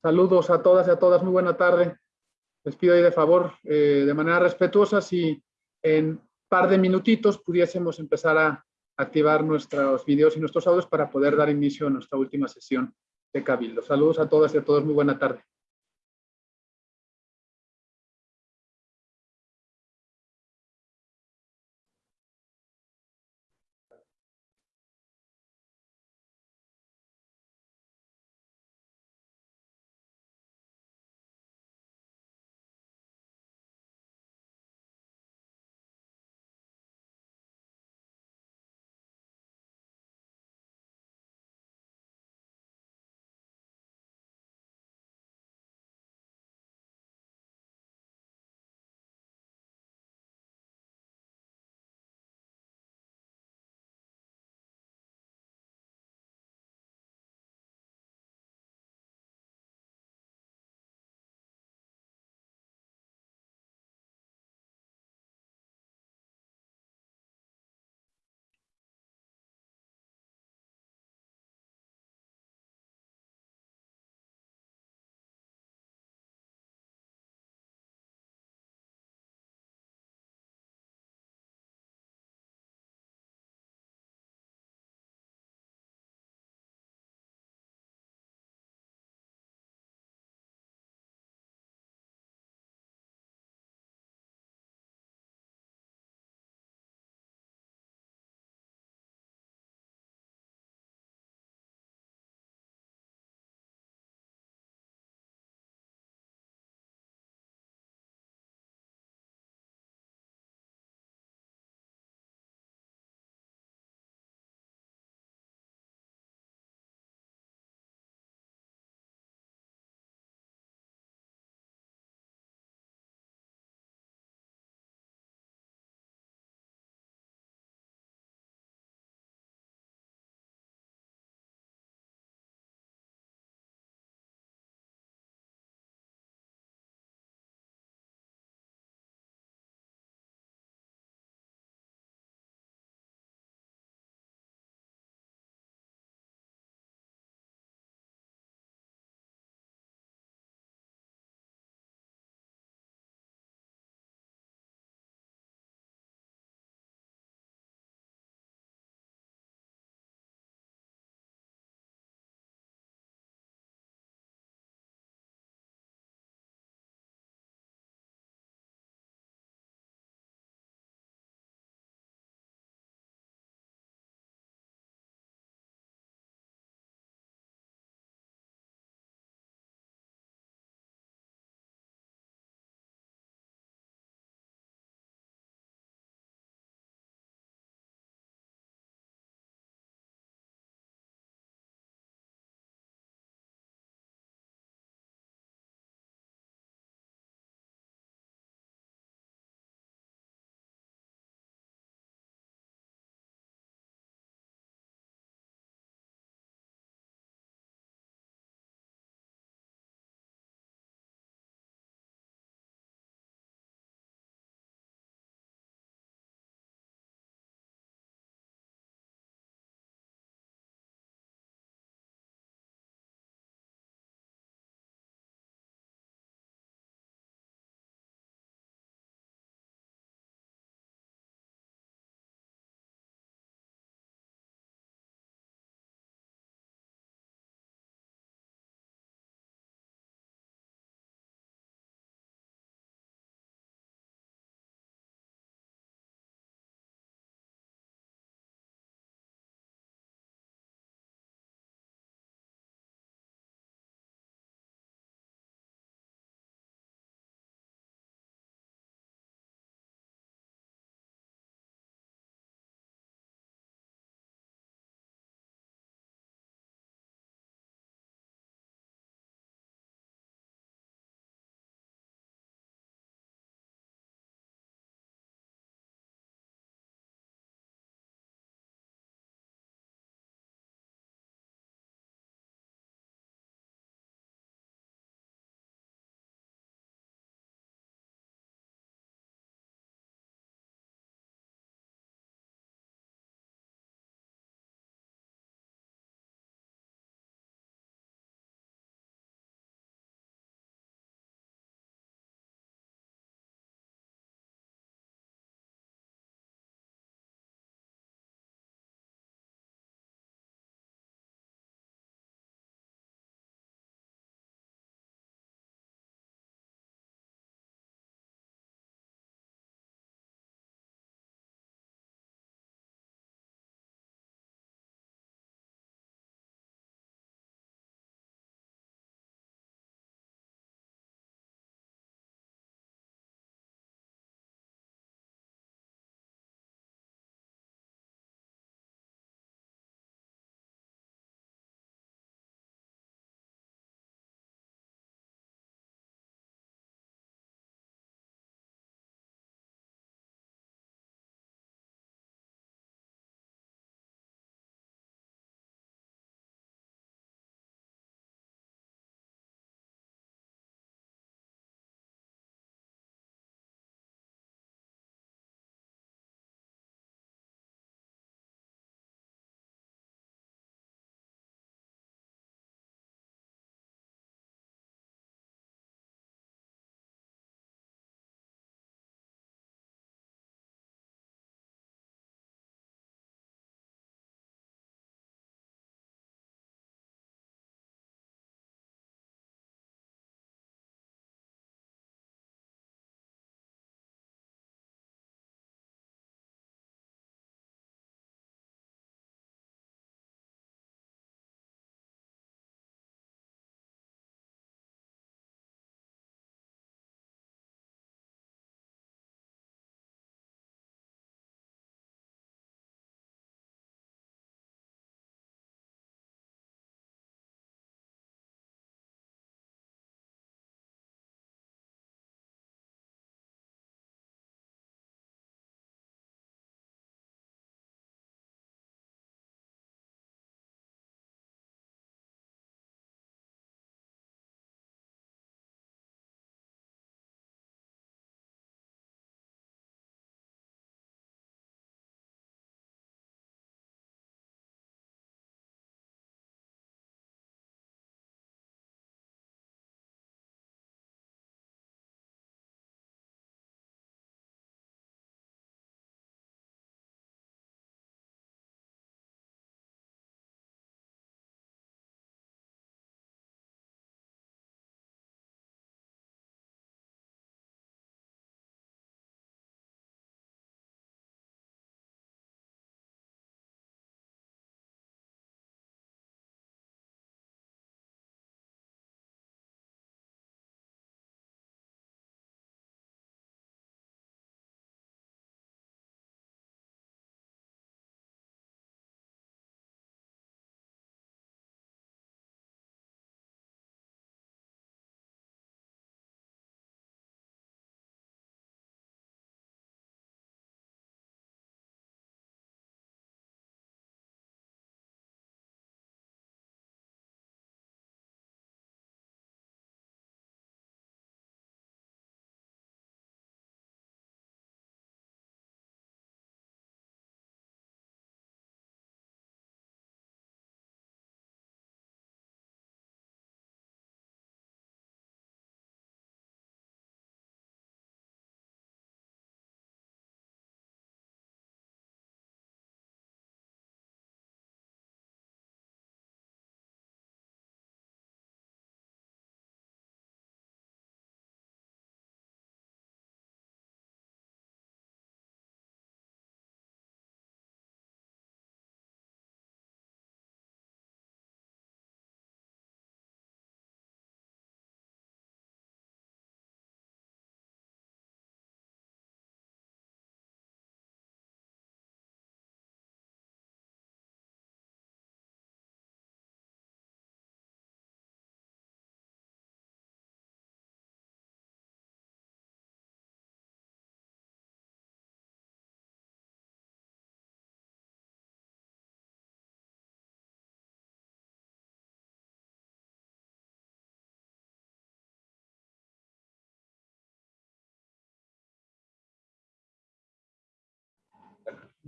Saludos a todas y a todas, muy buena tarde. Les pido ahí de favor, eh, de manera respetuosa, si en par de minutitos pudiésemos empezar a activar nuestros videos y nuestros audios para poder dar inicio a nuestra última sesión de Cabildo. Saludos a todas y a todos, muy buena tarde.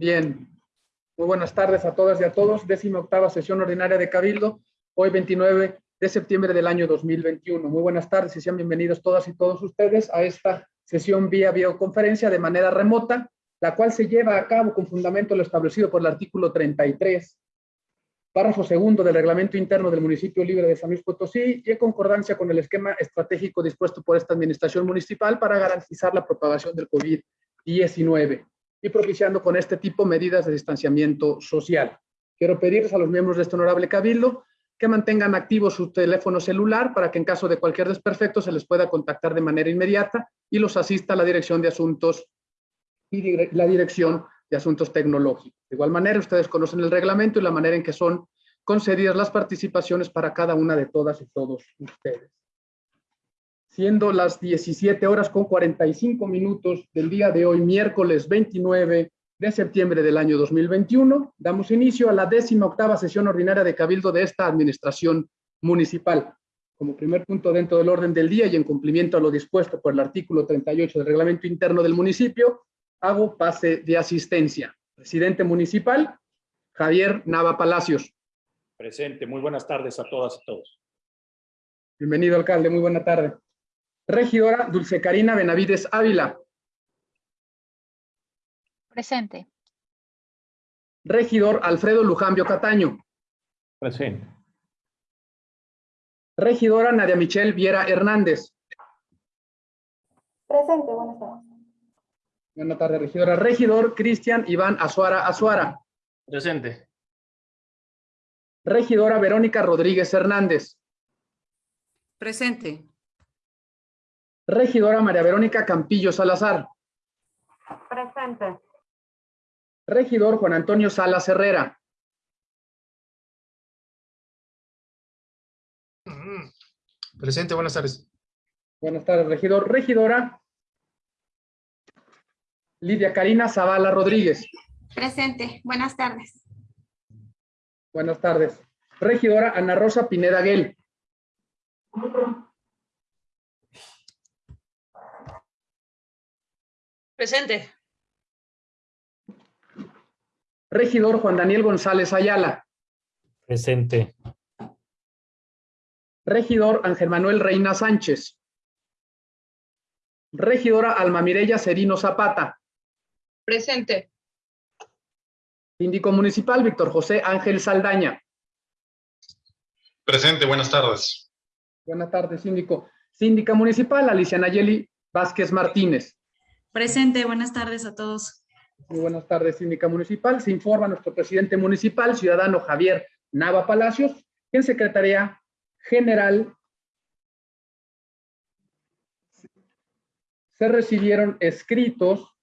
Bien, muy buenas tardes a todas y a todos. Décima octava sesión ordinaria de Cabildo, hoy 29 de septiembre del año 2021. Muy buenas tardes y sean bienvenidos todas y todos ustedes a esta sesión vía videoconferencia de manera remota, la cual se lleva a cabo con fundamento lo establecido por el artículo 33, párrafo segundo del reglamento interno del municipio libre de San Luis Potosí y en concordancia con el esquema estratégico dispuesto por esta administración municipal para garantizar la propagación del COVID-19 y propiciando con este tipo medidas de distanciamiento social. Quiero pedirles a los miembros de este honorable cabildo que mantengan activo su teléfono celular para que en caso de cualquier desperfecto se les pueda contactar de manera inmediata y los asista a la dirección de asuntos y la dirección de asuntos tecnológicos. De igual manera, ustedes conocen el reglamento y la manera en que son concedidas las participaciones para cada una de todas y todos ustedes siendo las 17 horas con 45 minutos del día de hoy, miércoles 29 de septiembre del año 2021, damos inicio a la décima octava sesión ordinaria de Cabildo de esta administración municipal. Como primer punto dentro del orden del día y en cumplimiento a lo dispuesto por el artículo 38 del reglamento interno del municipio, hago pase de asistencia. Presidente municipal, Javier Nava Palacios. Presente. Muy buenas tardes a todas y todos. Bienvenido, alcalde. Muy buena tarde. Regidora Dulce Karina Benavides Ávila. Presente. Regidor Alfredo Lujambio Cataño. Presente. Regidora Nadia Michelle Viera Hernández. Presente, buenas tardes. Buenas tardes, regidora. Regidor Cristian Iván Azuara Azuara. Presente. Regidora Verónica Rodríguez Hernández. Presente. Regidora María Verónica Campillo Salazar. Presente. Regidor Juan Antonio Salas Herrera. Presente, buenas tardes. Buenas tardes, regidor. Regidora Lidia Karina Zavala Rodríguez. Presente, buenas tardes. Buenas tardes. Regidora Ana Rosa Pineda Guel. Presente. Regidor Juan Daniel González Ayala. Presente. Regidor Ángel Manuel Reina Sánchez. Regidora Alma Mireya Serino Zapata. Presente. Síndico Municipal Víctor José Ángel Saldaña. Presente, buenas tardes. Buenas tardes, síndico. Síndica Municipal Alicia Nayeli Vázquez Martínez. Presente, buenas tardes a todos. Muy buenas tardes, síndica municipal. Se informa nuestro presidente municipal, ciudadano Javier Nava Palacios, en Secretaría General se recibieron escritos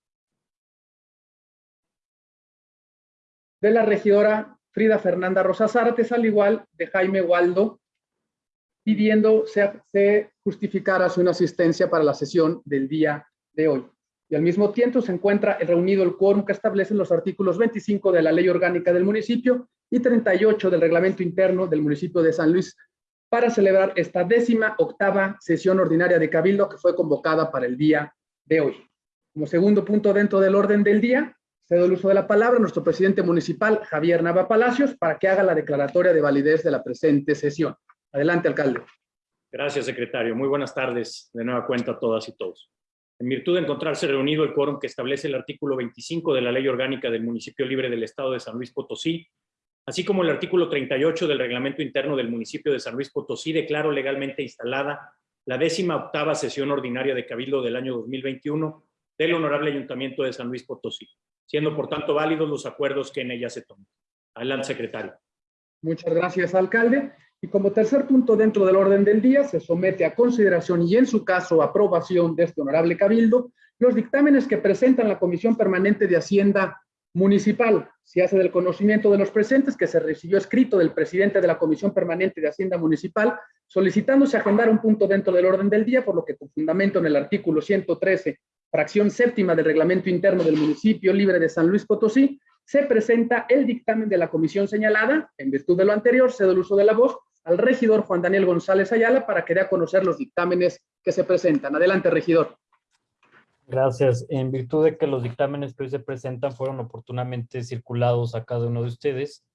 de la regidora Frida Fernanda Rosas Artes, al igual de Jaime Waldo, pidiendo se, se justificara su inasistencia para la sesión del día de hoy y al mismo tiempo se encuentra reunido el quórum que establecen los artículos 25 de la Ley Orgánica del Municipio y 38 del Reglamento Interno del Municipio de San Luis para celebrar esta décima octava sesión ordinaria de Cabildo que fue convocada para el día de hoy. Como segundo punto dentro del orden del día, cedo el uso de la palabra a nuestro presidente municipal, Javier Nava Palacios, para que haga la declaratoria de validez de la presente sesión. Adelante, alcalde. Gracias, secretario. Muy buenas tardes de nueva cuenta a todas y todos. En virtud de encontrarse reunido el quórum que establece el artículo 25 de la Ley Orgánica del Municipio Libre del Estado de San Luis Potosí, así como el artículo 38 del Reglamento Interno del Municipio de San Luis Potosí, declaro legalmente instalada la décima octava sesión ordinaria de Cabildo del año 2021 del Honorable Ayuntamiento de San Luis Potosí, siendo por tanto válidos los acuerdos que en ella se toman. Adelante, secretario. Muchas gracias, alcalde. Y como tercer punto dentro del orden del día, se somete a consideración y en su caso aprobación de este honorable cabildo los dictámenes que presentan la Comisión Permanente de Hacienda Municipal. Se hace del conocimiento de los presentes que se recibió escrito del presidente de la Comisión Permanente de Hacienda Municipal solicitándose agendar un punto dentro del orden del día, por lo que con fundamento en el artículo 113, fracción séptima del reglamento interno del municipio libre de San Luis Potosí, se presenta el dictamen de la comisión señalada. En virtud de lo anterior, cedo el uso de la voz al regidor Juan Daniel González Ayala para que dé a conocer los dictámenes que se presentan. Adelante, regidor. Gracias. En virtud de que los dictámenes que hoy se presentan fueron oportunamente circulados a cada uno de ustedes,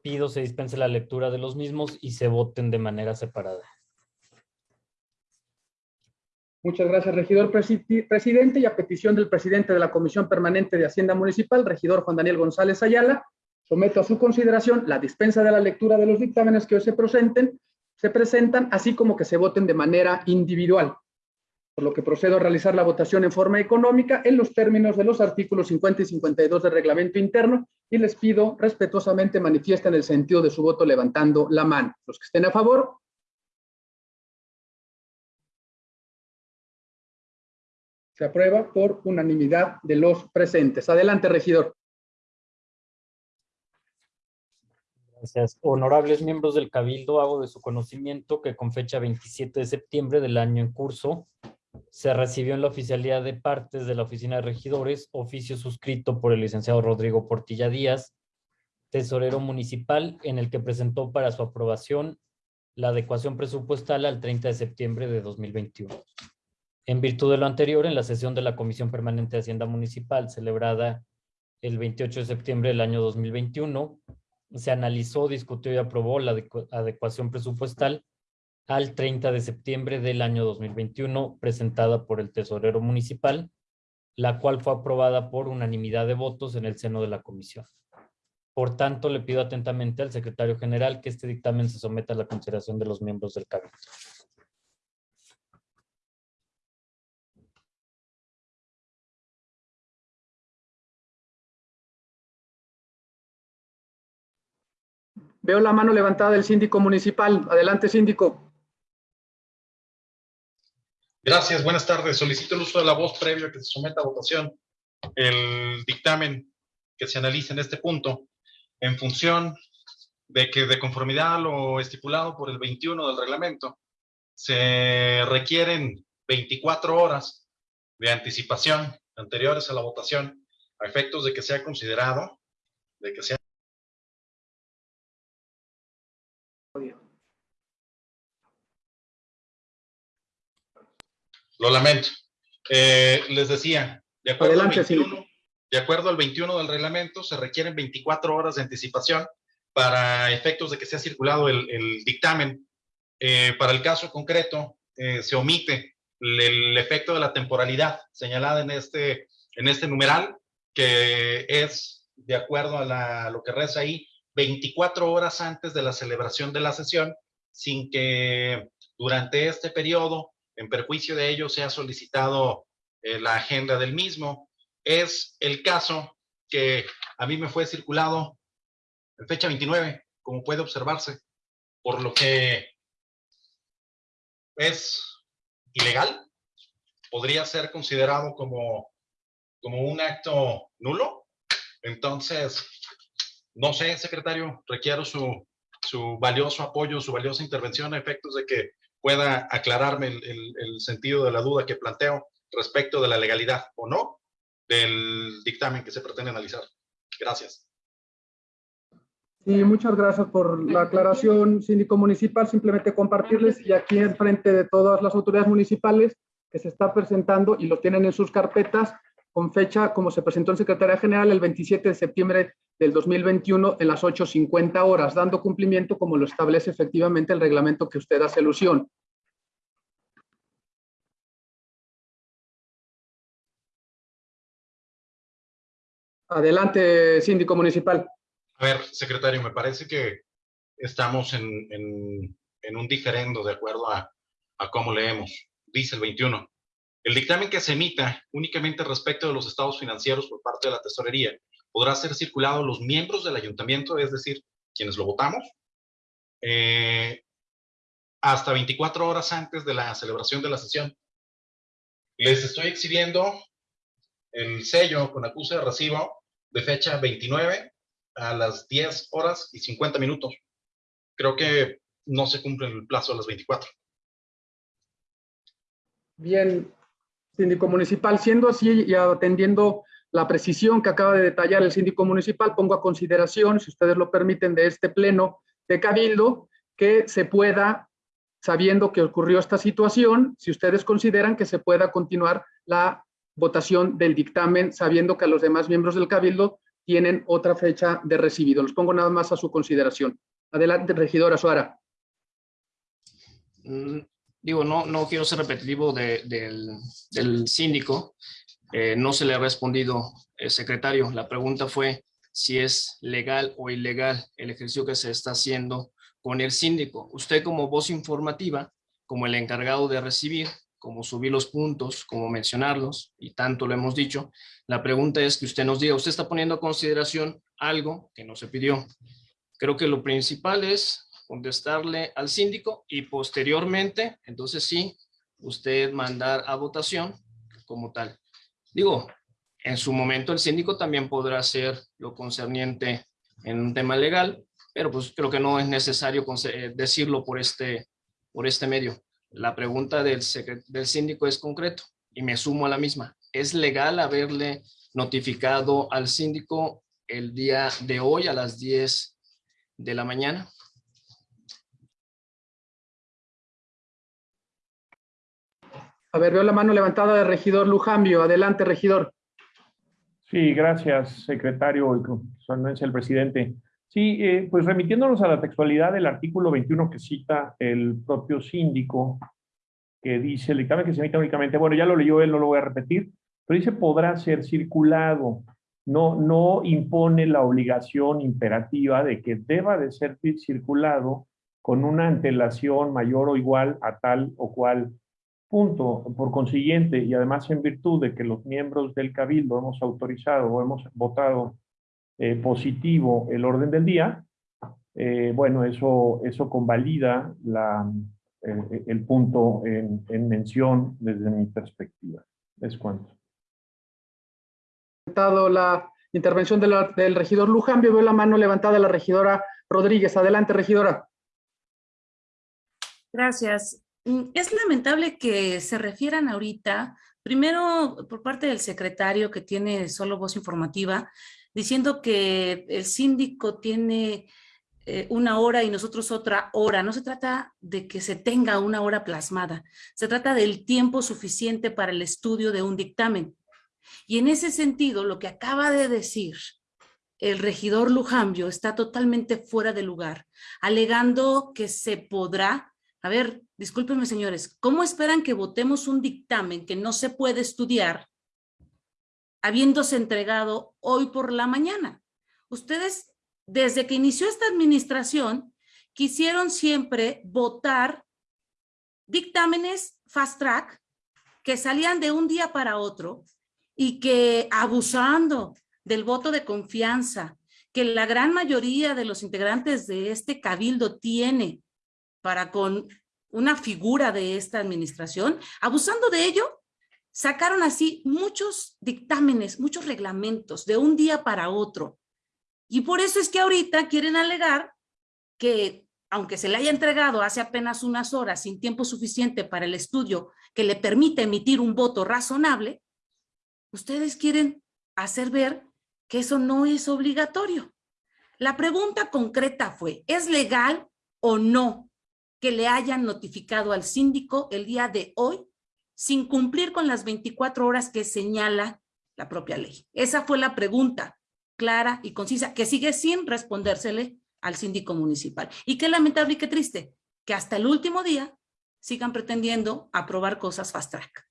pido se dispense la lectura de los mismos y se voten de manera separada. Muchas gracias, regidor presi- presidente. Y a petición del presidente de la Comisión Permanente de Hacienda Municipal, regidor Juan Daniel González Ayala, someto a su consideración la dispensa de la lectura de los dictámenes que hoy se presenten, se presentan, así como que se voten de manera individual. Por lo que procedo a realizar la votación en forma económica en los términos de los artículos 50 y 52 del reglamento interno y les pido respetuosamente manifiesten el sentido de su voto levantando la mano. Los que estén a favor, Se aprueba por unanimidad de los presentes. Adelante, regidor. Gracias. Honorables miembros del Cabildo, hago de su conocimiento que con fecha 27 de septiembre del año en curso, se recibió en la oficialidad de partes de la Oficina de Regidores, oficio suscrito por el licenciado Rodrigo Portilla Díaz, tesorero municipal, en el que presentó para su aprobación la adecuación presupuestal al 30 de septiembre de 2021. En virtud de lo anterior, en la sesión de la Comisión Permanente de Hacienda Municipal, celebrada el 28 de septiembre del año 2021, se analizó, discutió y aprobó la adecu- adecuación presupuestal al 30 de septiembre del año 2021, presentada por el tesorero municipal, la cual fue aprobada por unanimidad de votos en el seno de la comisión. Por tanto, le pido atentamente al secretario general que este dictamen se someta a la consideración de los miembros del cabildo. Veo la mano levantada del síndico municipal. Adelante, síndico. Gracias, buenas tardes. Solicito el uso de la voz previo a que se someta a votación el dictamen que se analiza en este punto en función de que de conformidad a lo estipulado por el 21 del reglamento, se requieren 24 horas de anticipación anteriores a la votación a efectos de que sea considerado, de que sea Lo lamento. Eh, les decía, de acuerdo, Adelante, al 21, de acuerdo al 21 del reglamento, se requieren 24 horas de anticipación para efectos de que sea circulado el, el dictamen. Eh, para el caso concreto, eh, se omite el, el efecto de la temporalidad señalada en este, en este numeral, que es, de acuerdo a la- lo que reza ahí, 24 horas antes de la celebración de la sesión, sin que durante este periodo en perjuicio de ello se ha solicitado eh, la agenda del mismo. Es el caso que a mí me fue circulado en fecha 29, como puede observarse, por lo que es ilegal, podría ser considerado como, como un acto nulo. Entonces, no sé, secretario, requiero su, su valioso apoyo, su valiosa intervención a efectos de que pueda aclararme el, el- el sentido de la duda que planteo respecto de la legalidad o no del dictamen que se pretende analizar. Gracias. Sí, muchas gracias por la aclaración, síndico municipal. Simplemente compartirles y aquí en frente de todas las autoridades municipales que se está presentando y lo tienen en sus carpetas con fecha como se presentó en Secretaría General el 27 de septiembre del 2021 en las 8.50 horas, dando cumplimiento como lo establece efectivamente el reglamento que usted hace alusión. Adelante, síndico municipal. A ver, secretario, me parece que estamos en, en- en un diferendo de acuerdo a, a cómo leemos. Dice el 21. El dictamen que se emita únicamente respecto de los estados financieros por parte de la tesorería podrá ser circulado a los miembros del ayuntamiento, es decir, quienes lo votamos, eh, hasta 24 horas antes de la celebración de la sesión. Les estoy exhibiendo el sello con acuse de recibo de fecha 29 a las 10 horas y 50 minutos. Creo que no se cumple el plazo de las 24. Bien, síndico municipal, siendo así y atendiendo la precisión que acaba de detallar el síndico municipal, pongo a consideración, si ustedes lo permiten, de este pleno de Cabildo, que se pueda, sabiendo que ocurrió esta situación, si ustedes consideran que se pueda continuar la votación del dictamen, sabiendo que a los demás miembros del Cabildo tienen otra fecha de recibido. Los pongo nada más a su consideración. Adelante, regidora Suara. Digo, no, no quiero ser repetitivo de- del, del síndico. Eh, no se le ha respondido, eh, secretario. La pregunta fue si es legal o ilegal el ejercicio que se está haciendo con el síndico. Usted como voz informativa, como el encargado de recibir, como subir los puntos, como mencionarlos, y tanto lo hemos dicho, la pregunta es que usted nos diga, usted está poniendo a consideración algo que no se pidió. Creo que lo principal es contestarle al síndico y posteriormente, entonces sí, usted mandar a votación como tal. Digo, en su momento el síndico también podrá hacer lo concerniente en un tema legal, pero pues creo que no es necesario eh, decirlo por este, por este medio. La pregunta del, del síndico es concreto y me sumo a la misma. ¿Es legal haberle notificado al síndico el día de hoy a las 10 de la mañana? A ver, veo la mano levantada del regidor Lujambio. Adelante, regidor. Sí, gracias, secretario y con su anuencia el presidente. Sí, eh, pues remitiéndonos a la textualidad del artículo 21 que cita el propio síndico, que dice el dictamen que se emite únicamente, bueno, ya lo leyó él, no lo voy a repetir, pero dice podrá ser circulado. No, no impone la obligación imperativa de que deba de ser circulado con una antelación mayor o igual a tal o cual Punto. Por consiguiente, y además en virtud de que los miembros del Cabildo hemos autorizado o hemos votado eh, positivo el orden del día, eh, bueno, eso, eso convalida la, eh, el punto en, en mención desde mi perspectiva. Es cuanto. Dado la intervención de la- del regidor Lujambio, veo la mano levantada de la regidora Rodríguez. Adelante, regidora. Gracias. Mm, Es lamentable que se refieran ahorita, primero por parte del secretario que tiene solo voz informativa, diciendo que el síndico tiene eh, una hora y nosotros otra hora. No se trata de que se tenga una hora plasmada, se trata del tiempo suficiente para el estudio de un dictamen. Y en ese sentido, lo que acaba de decir el regidor Lujambio está totalmente fuera de lugar, alegando que se podrá a ver, discúlpenme señores, ¿cómo esperan que votemos un dictamen que no se puede estudiar habiéndose entregado hoy por la mañana? Ustedes, desde que inició esta administración, quisieron siempre votar dictámenes fast track que salían de un día para otro y que abusando del voto de confianza que la gran mayoría de los integrantes de este cabildo tiene para con una figura de esta administración, abusando de ello, sacaron así muchos dictámenes, muchos reglamentos de un día para otro. Y por eso es que ahorita quieren alegar que, aunque se le haya entregado hace apenas unas horas sin tiempo suficiente para el estudio que le permite emitir un voto razonable, ustedes quieren hacer ver que eso no es obligatorio. La pregunta concreta fue, ¿es legal o no que le hayan notificado al síndico el día de hoy sin cumplir con las 24 horas que señala la propia ley? Esa fue la pregunta clara y concisa que sigue sin respondérsele al síndico municipal. Y qué lamentable y qué triste que hasta el último día sigan pretendiendo aprobar cosas fast track.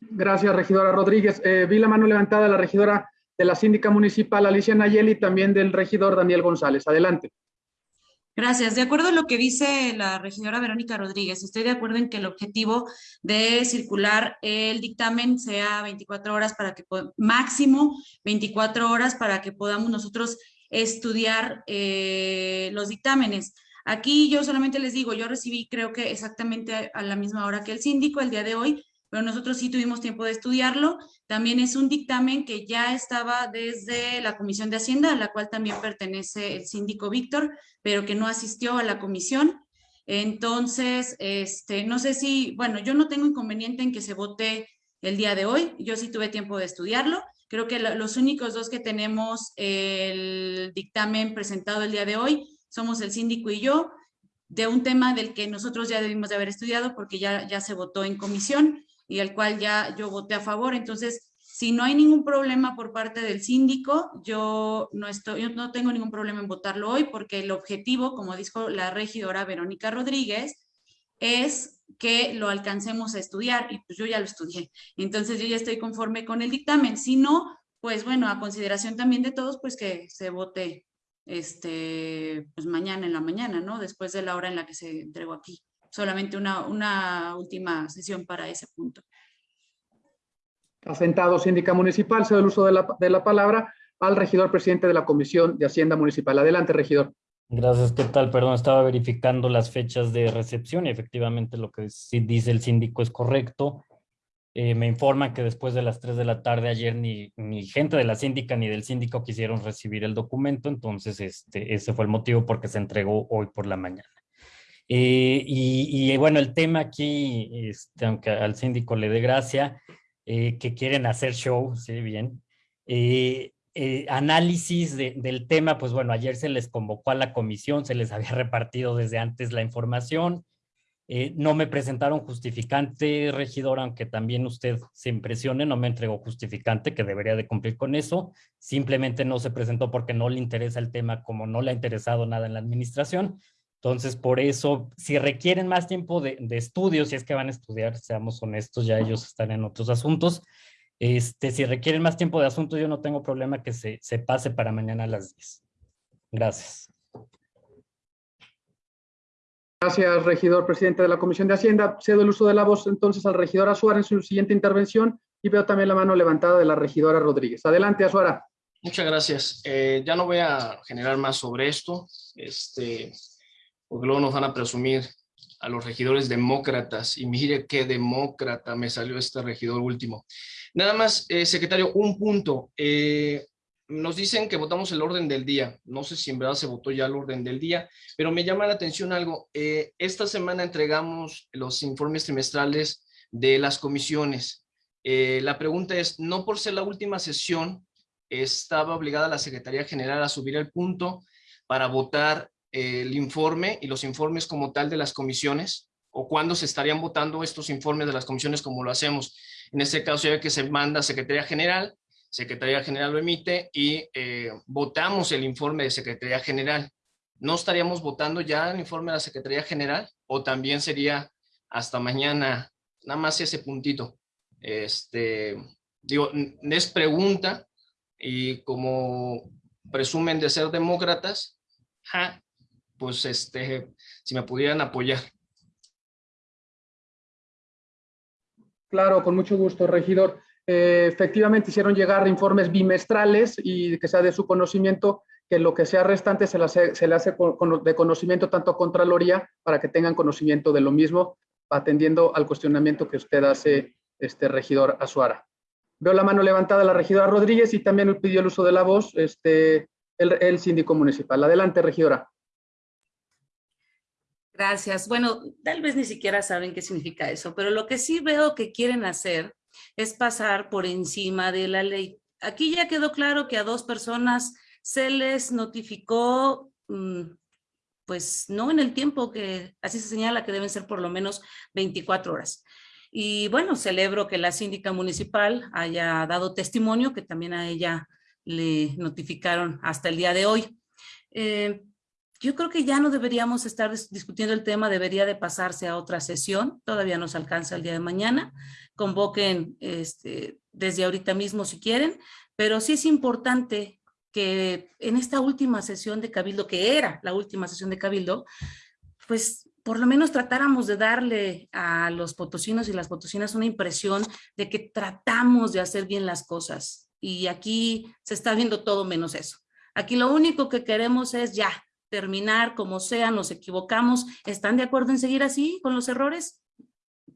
Gracias, regidora Rodríguez. Eh, vi la mano levantada de la regidora de la síndica municipal Alicia Nayeli y también del regidor Daniel González. Adelante. Gracias. De acuerdo a lo que dice la regidora Verónica Rodríguez, estoy de acuerdo en que el objetivo de circular el dictamen sea 24 horas para que, máximo 24 horas para que podamos nosotros estudiar eh, los dictámenes. Aquí yo solamente les digo, yo recibí creo que exactamente a la misma hora que el síndico el día de hoy, pero nosotros sí tuvimos tiempo de estudiarlo. También es un dictamen que ya estaba desde la Comisión de Hacienda, a la cual también pertenece el síndico Víctor, pero que no asistió a la comisión. Entonces, este, no sé si, bueno, yo no tengo inconveniente en que se vote el día de hoy. Yo sí tuve tiempo de estudiarlo. Creo que lo- los únicos dos que tenemos el dictamen presentado el día de hoy somos el síndico y yo. de un tema del que nosotros ya debimos de haber estudiado porque ya, ya se votó en comisión y al cual ya yo voté a favor. Entonces, si no hay ningún problema por parte del síndico, yo no, estoy, yo no tengo ningún problema en votarlo hoy porque el objetivo, como dijo la regidora Verónica Rodríguez, es que lo alcancemos a estudiar y pues yo ya lo estudié. Entonces yo ya estoy conforme con el dictamen. Si no, pues bueno, a consideración también de todos, pues que se vote este, pues mañana en la mañana, ¿no? Después de la hora en la que se entregó aquí. Solamente una, una última sesión para ese punto. Asentado, síndica municipal, cedo el uso de la, de la palabra al regidor presidente de la Comisión de Hacienda Municipal. Adelante, regidor. Gracias, ¿qué tal? Perdón, estaba verificando las fechas de recepción y efectivamente lo que dice el síndico es correcto. Eh, me informan que después de las 3 de la tarde ayer ni, ni gente de la síndica ni del síndico quisieron recibir el documento, entonces este, ese fue el motivo porque se entregó hoy por la mañana. Eh, y, y, bueno, el tema aquí, este, aunque al síndico le dé gracia, eh, que quieren hacer show, sí, bien. Eh, eh, análisis de, del tema, pues bueno, ayer se les convocó a la comisión, se les había repartido desde antes la información. Eh, no me presentaron justificante, regidor, aunque también usted se impresione, no me entregó justificante, que debería de cumplir con eso. Simplemente no se presentó porque no le interesa el tema, como no le ha interesado nada en la administración. Entonces, por eso, si requieren más tiempo de, de estudio, si es que van a estudiar, seamos honestos, ya ellos están en otros asuntos. Este, si requieren más tiempo de asunto, yo no tengo problema que se, se pase para mañana a las 10. Gracias. Gracias, regidor presidente de la Comisión de Hacienda. Cedo el uso de la voz entonces al regidor Azuara en su siguiente intervención y veo también la mano levantada de la regidora Rodríguez. Adelante, Azuara. Muchas gracias. Eh, ya no voy a generar más sobre esto. Este, porque luego nos van a presumir a los regidores demócratas, y mire qué demócrata me salió este regidor último. Nada más, eh, secretario, un punto. Eh, nos dicen que votamos el orden del día. No sé si en verdad se votó ya el orden del día, pero me llama la atención algo. Eh, esta semana entregamos los informes trimestrales de las comisiones. la pregunta es, no por ser la última sesión, estaba obligada la Secretaría General a subir el punto para votar el informe y los informes como tal de las comisiones o cuándo se estarían votando estos informes de las comisiones como lo hacemos. En este caso ya que se manda a Secretaría General, Secretaría General lo emite y eh, votamos el informe de Secretaría General. ¿No estaríamos votando ya el informe de la Secretaría General o también sería hasta mañana, nada más ese puntito? Este, digo, es pregunta y como presumen de ser demócratas, ja, pues este, si me pudieran apoyar. Claro, con mucho gusto, regidor. Eh, efectivamente hicieron llegar informes bimestrales y que sea de su conocimiento que lo que sea restante se le hace, de conocimiento tanto a Contraloría para que tengan conocimiento de lo mismo, atendiendo al cuestionamiento que usted hace, este regidor Azuara. Veo la mano levantada de la regidora Rodríguez y también pidió el uso de la voz este, el, el síndico municipal. Adelante, regidora. Gracias. Bueno, tal vez ni siquiera saben qué significa eso, pero lo que sí veo que quieren hacer es pasar por encima de la ley. Aquí ya quedó claro que a dos personas se les notificó, mm, pues no en el tiempo que así se señala que deben ser por lo menos 24 horas. Y bueno, celebro que la síndica municipal haya dado testimonio, que también a ella le notificaron hasta el día de hoy. Eh, yo creo que ya no deberíamos estar discutiendo el tema, debería de pasarse a otra sesión, todavía nos alcanza el día de mañana, convoquen este, desde ahorita mismo si quieren, pero sí es importante que en esta última sesión de Cabildo, que era la última sesión de Cabildo, pues por lo menos tratáramos de darle a los potosinos y las potosinas una impresión de que tratamos de hacer bien las cosas. Y aquí se está viendo todo menos eso. Aquí lo único que queremos es ya, terminar como sea, nos equivocamos, ¿están de acuerdo en seguir así con los errores?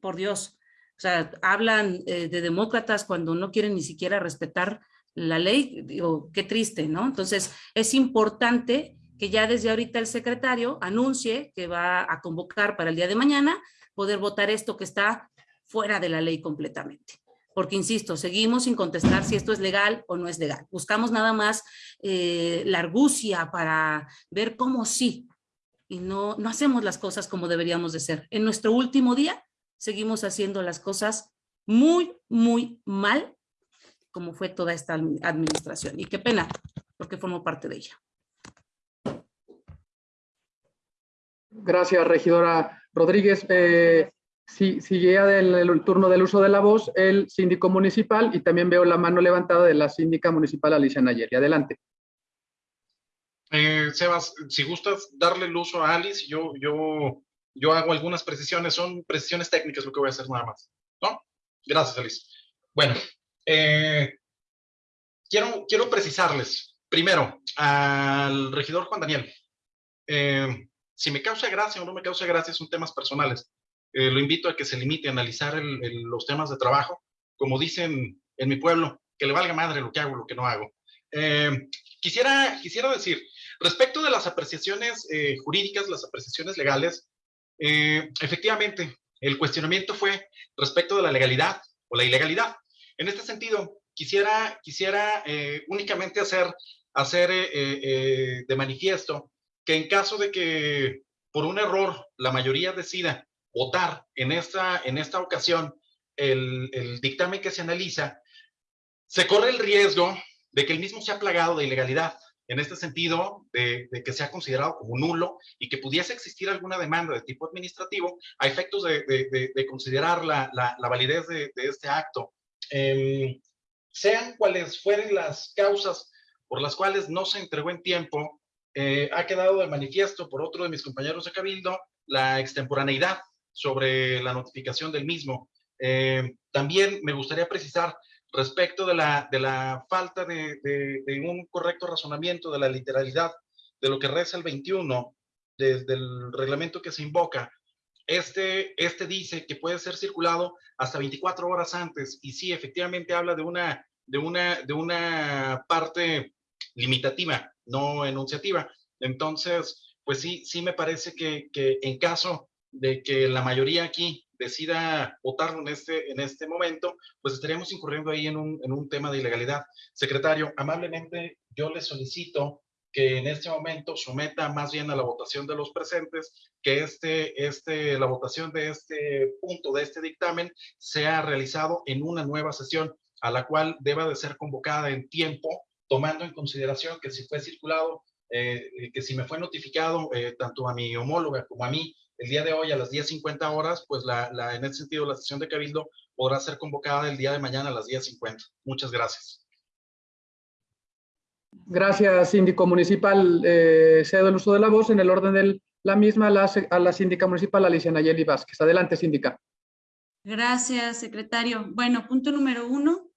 Por Dios. O sea, hablan eh, de demócratas cuando no quieren ni siquiera respetar la ley, digo, qué triste, ¿no? Entonces, es importante que ya desde ahorita el secretario anuncie que va a convocar para el día de mañana poder votar esto que está fuera de la ley completamente porque insisto, seguimos sin contestar si esto es legal o no es legal. Buscamos nada más eh, la argucia para ver cómo sí, y no, no hacemos las cosas como deberíamos de ser. En nuestro último día seguimos haciendo las cosas muy, muy mal, como fue toda esta administración. Y qué pena, porque formo parte de ella. Gracias, regidora Rodríguez. Eh, si, sigue del el turno del uso de la voz el síndico municipal y también veo la mano levantada de la síndica municipal Alicia Nayeri. Adelante. Eh, Sebas, si gustas darle el uso a Alice, yo, yo, yo hago algunas precisiones, son precisiones técnicas lo que voy a hacer nada más. ¿No? Gracias, Alice. Bueno, eh, quiero, quiero precisarles, primero, al regidor Juan Daniel. Eh, si me causa gracia o no me causa gracia son temas personales. Eh, lo invito a que se limite a analizar los temas de trabajo, como dicen en mi pueblo, que le valga madre lo que hago, lo que no hago. Eh, quisiera, quisiera decir, respecto de las apreciaciones eh, jurídicas, las apreciaciones legales, efectivamente, el cuestionamiento fue respecto de la legalidad o la ilegalidad. En este sentido, quisiera, quisiera únicamente hacer, hacer de manifiesto que en caso de que por un error la mayoría decida votar en esta, en esta ocasión el, dictamen que se analiza, se corre el riesgo de que el mismo sea plagado de ilegalidad, en este sentido de, de, que sea considerado como nulo y que pudiese existir alguna demanda de tipo administrativo a efectos de, de, de considerar la, validez de, este acto. Eh, sean cuales fueren las causas por las cuales no se entregó en tiempo, eh, ha quedado de manifiesto por otro de mis compañeros de Cabildo la extemporaneidad sobre la notificación del mismo. Eh, también me gustaría precisar respecto de la, de la falta de, de, un correcto razonamiento de la literalidad de lo que reza el 21 desde el reglamento que se invoca. Este, este dice que puede ser circulado hasta 24 horas antes y sí, efectivamente habla de una, de una, de una parte limitativa, no enunciativa. Entonces, pues sí, sí me parece que, que en caso de que la mayoría aquí decida votarlo en este, en este momento, pues estaríamos incurriendo ahí en un, en un tema de ilegalidad. Secretario, amablemente yo le solicito que en este momento someta más bien a la votación de los presentes que este, este, la votación de este punto, de este dictamen, sea realizado en una nueva sesión a la cual deba de ser convocada en tiempo tomando en consideración que si fue circulado, eh, que si me fue notificado eh, tanto a mi homóloga como a mí el día de hoy a las 10.50 horas, pues la, la, en ese sentido la sesión de Cabildo podrá ser convocada el día de mañana a las 10.50. Muchas gracias. Gracias, síndico municipal. Eh, cedo el uso de la voz en el orden de la misma a la, a la síndica municipal Alicia Nayeli Vázquez. Adelante, síndica. Gracias, secretario. Bueno, punto número uno.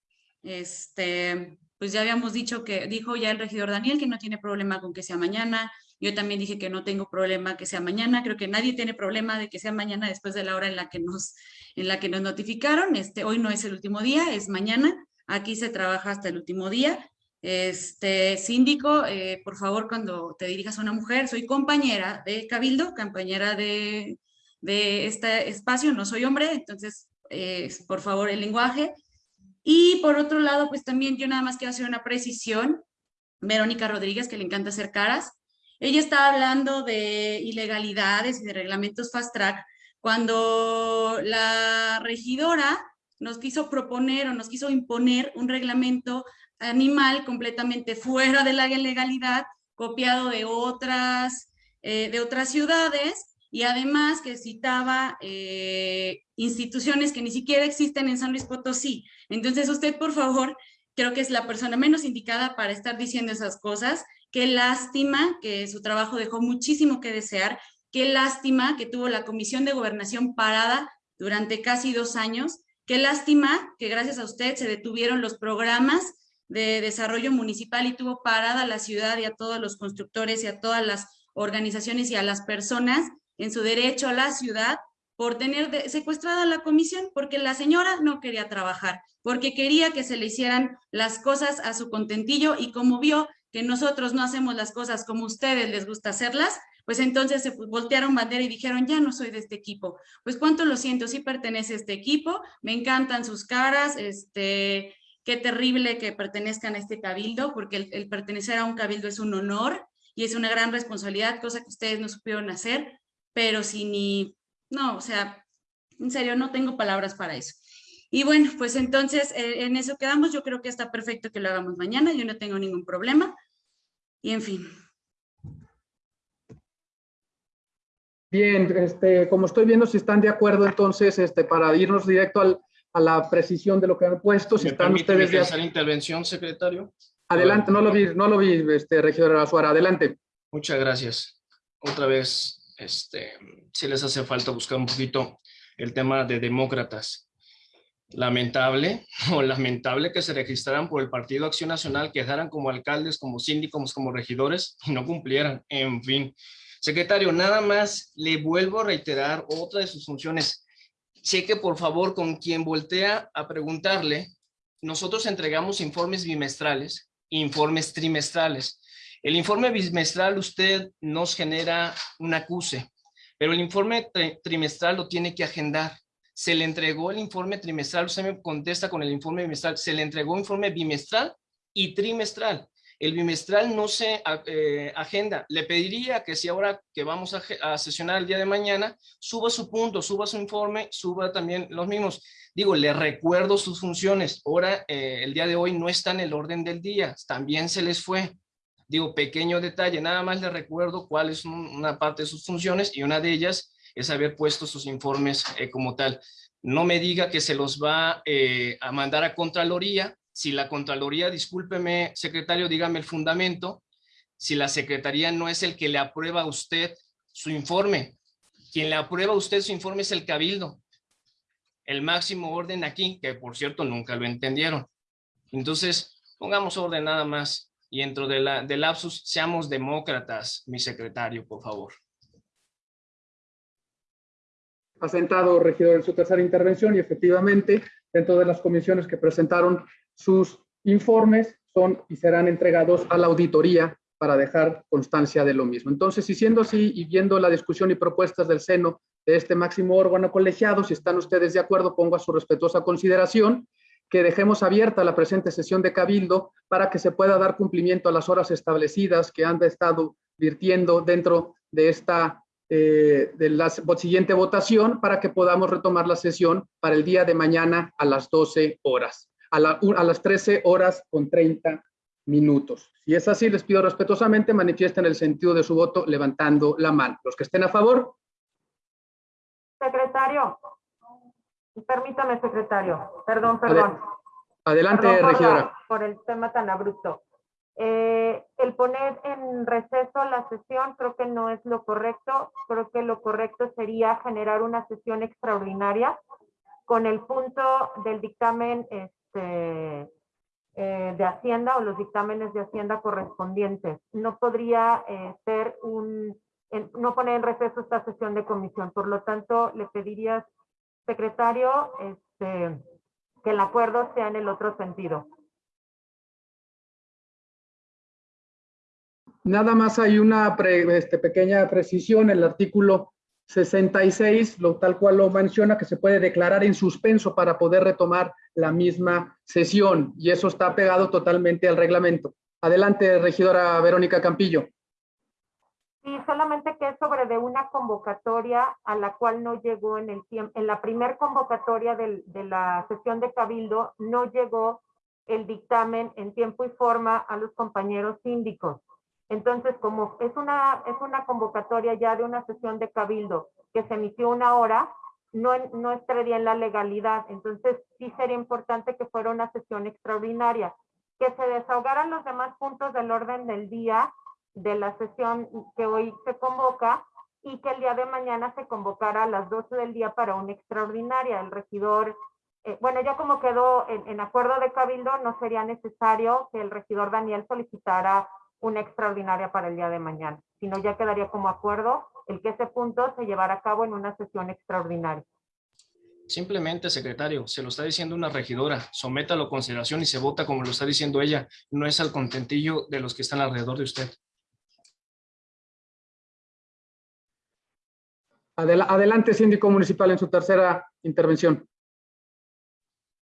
Este, pues ya habíamos dicho que, dijo ya el regidor Daniel que no tiene problema con que sea mañana, yo también dije que no tengo problema que sea mañana, creo que nadie tiene problema de que sea mañana después de la hora en la que nos, en la que nos notificaron, este, hoy no es el último día, es mañana, aquí se trabaja hasta el último día, este síndico, eh, por favor, cuando te dirijas a una mujer, soy compañera de Cabildo, compañera de, de este espacio, no soy hombre, entonces, eh, por favor, el lenguaje, y por otro lado, pues también yo nada más quiero hacer una precisión. Verónica Rodríguez, que le encanta hacer caras. Ella estaba hablando de ilegalidades y de reglamentos fast track cuando la regidora nos quiso proponer o nos quiso imponer un reglamento animal completamente fuera de la legalidad, copiado de otras, eh, de otras ciudades, y además que citaba eh, instituciones que ni siquiera existen en San Luis Potosí. Entonces usted, por favor, creo que es la persona menos indicada para estar diciendo esas cosas. Qué lástima que su trabajo dejó muchísimo que desear. Qué lástima que tuvo la Comisión de Gobernación parada durante casi dos años. Qué lástima que gracias a usted se detuvieron los programas de desarrollo municipal y tuvo parada la ciudad y a todos los constructores y a todas las organizaciones y a las personas en su derecho a la ciudad por tener secuestrada la comisión, porque la señora no quería trabajar, porque quería que se le hicieran las cosas a su contentillo y como vio que nosotros no hacemos las cosas como ustedes les gusta hacerlas, pues entonces se voltearon bandera y dijeron, ya no soy de este equipo. Pues cuánto lo siento, sí pertenece a este equipo, me encantan sus caras, este, qué terrible que pertenezcan a este cabildo, porque el pertenecer a un cabildo es un honor, y es una gran responsabilidad, cosa que ustedes no supieron hacer, pero si ni, no, o sea, en serio, no tengo palabras para eso. Y bueno, pues entonces eh, en eso quedamos. Yo creo que está perfecto que lo hagamos mañana. Yo no tengo ningún problema. Y en fin. Bien, este, como estoy viendo si están de acuerdo, entonces, este, para irnos directo al, a la precisión de lo que han puesto, si ¿Me están permite ustedes de hacer intervención, secretario? Adelante, no lo vi, no lo vi, este, regidora Azuara, adelante. Muchas gracias. Otra vez, este, si les hace falta buscar un poquito el tema de demócratas. Lamentable, o lamentable que se registraran por el Partido Acción Nacional, quedaran como alcaldes, como síndicos, como regidores y no cumplieran. En fin. Secretario, nada más le vuelvo a reiterar otra de sus funciones. Cheque, por favor, con quien voltea a preguntarle. Nosotros entregamos informes bimestrales, informes trimestrales. El informe bimestral usted nos genera un acuse, pero el informe trimestral lo tiene que agendar. Se le entregó el informe trimestral, usted me contesta con el informe bimestral, se le entregó informe bimestral y trimestral. El bimestral no se eh, agenda. Le pediría que si ahora que vamos a, sesionar el día de mañana, suba su punto, suba su informe, suba también los mismos. Digo, le recuerdo sus funciones. Ahora, eh, el día de hoy no está en el orden del día. También se les fue. Digo, pequeño detalle, nada más le recuerdo cuál es una parte de sus funciones y una de ellas es haber puesto sus informes eh, como tal. No me diga que se los va a mandar a Contraloría, si la Contraloría, discúlpeme, secretario, dígame el fundamento, si la Secretaría no es el que le aprueba a usted su informe. Quien le aprueba a usted su informe es el Cabildo. El máximo orden aquí, que por cierto nunca lo entendieron. Entonces, pongamos orden nada más. Y dentro de del lapsus, seamos demócratas, mi secretario, por favor. Ha sentado, regidor, en su tercera intervención y efectivamente, dentro de las comisiones que presentaron sus informes son y serán entregados a la auditoría para dejar constancia de lo mismo. Entonces, y siendo así y viendo la discusión y propuestas del seno de este máximo órgano colegiado, si están ustedes de acuerdo, pongo a su respetuosa consideración que dejemos abierta la presente sesión de Cabildo para que se pueda dar cumplimiento a las horas establecidas que han estado virtiendo dentro de esta eh, de la siguiente votación para que podamos retomar la sesión para el día de mañana a las 12 horas a, las 13 horas con 30 minutos. Si es así, les pido respetuosamente manifiesten el sentido de su voto levantando la mano. Los que estén a favor. Secretario, permítame, secretario. Perdón, perdón. Adelante, regidora. Por, el tema tan abrupto. Eh, el poner en receso la sesión creo que no es lo correcto. Creo que lo correcto sería generar una sesión extraordinaria con el punto del dictamen este, eh, de Hacienda o los dictámenes de Hacienda correspondientes. No podría eh, ser un, no poner en receso esta sesión de comisión. Por lo tanto, le pediría, secretario, este, que el acuerdo sea en el otro sentido. Nada más hay una este, pequeña precisión. El artículo 66, lo, tal cual lo menciona, que se puede declarar en suspenso para poder retomar la misma sesión y eso está pegado totalmente al reglamento. Adelante, regidora Verónica Campillo. Sí, solamente que es sobre de una convocatoria a la cual no llegó en el tiempo, en la primer convocatoria de la sesión de Cabildo no llegó el dictamen en tiempo y forma a los compañeros síndicos. Entonces, como es una, es una convocatoria ya de una sesión de cabildo que se emitió una hora, no, no estaría en la legalidad. Entonces, sí sería importante que fuera una sesión extraordinaria, que se desahogaran los demás puntos del orden del día de la sesión que hoy se convoca y que el día de mañana se convocara a las 12 del día para una extraordinaria. El regidor, eh, bueno, ya como quedó en, en acuerdo de cabildo, no sería necesario que el regidor Daniel solicitara una extraordinaria para el día de mañana, sino ya quedaría como acuerdo el que ese punto se llevara a cabo en una sesión extraordinaria. Simplemente, secretario, se lo está diciendo una regidora, sométalo a consideración y se vota como lo está diciendo ella, no es al contentillo de los que están alrededor de usted. adelante, síndico municipal, en su tercera intervención.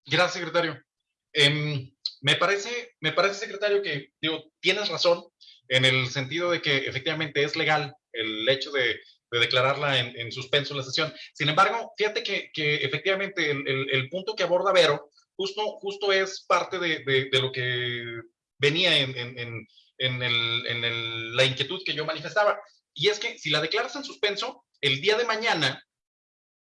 Gracias, secretario. Em, me parece, me parece, secretario, que digo, tienes razón. en el sentido de que efectivamente es legal el hecho de, declararla en, suspenso la sesión. Sin embargo, fíjate que, efectivamente el, punto que aborda Vero justo, justo es parte de, lo que venía en, la inquietud que yo manifestaba. Y es que si la declaras en suspenso, el día de mañana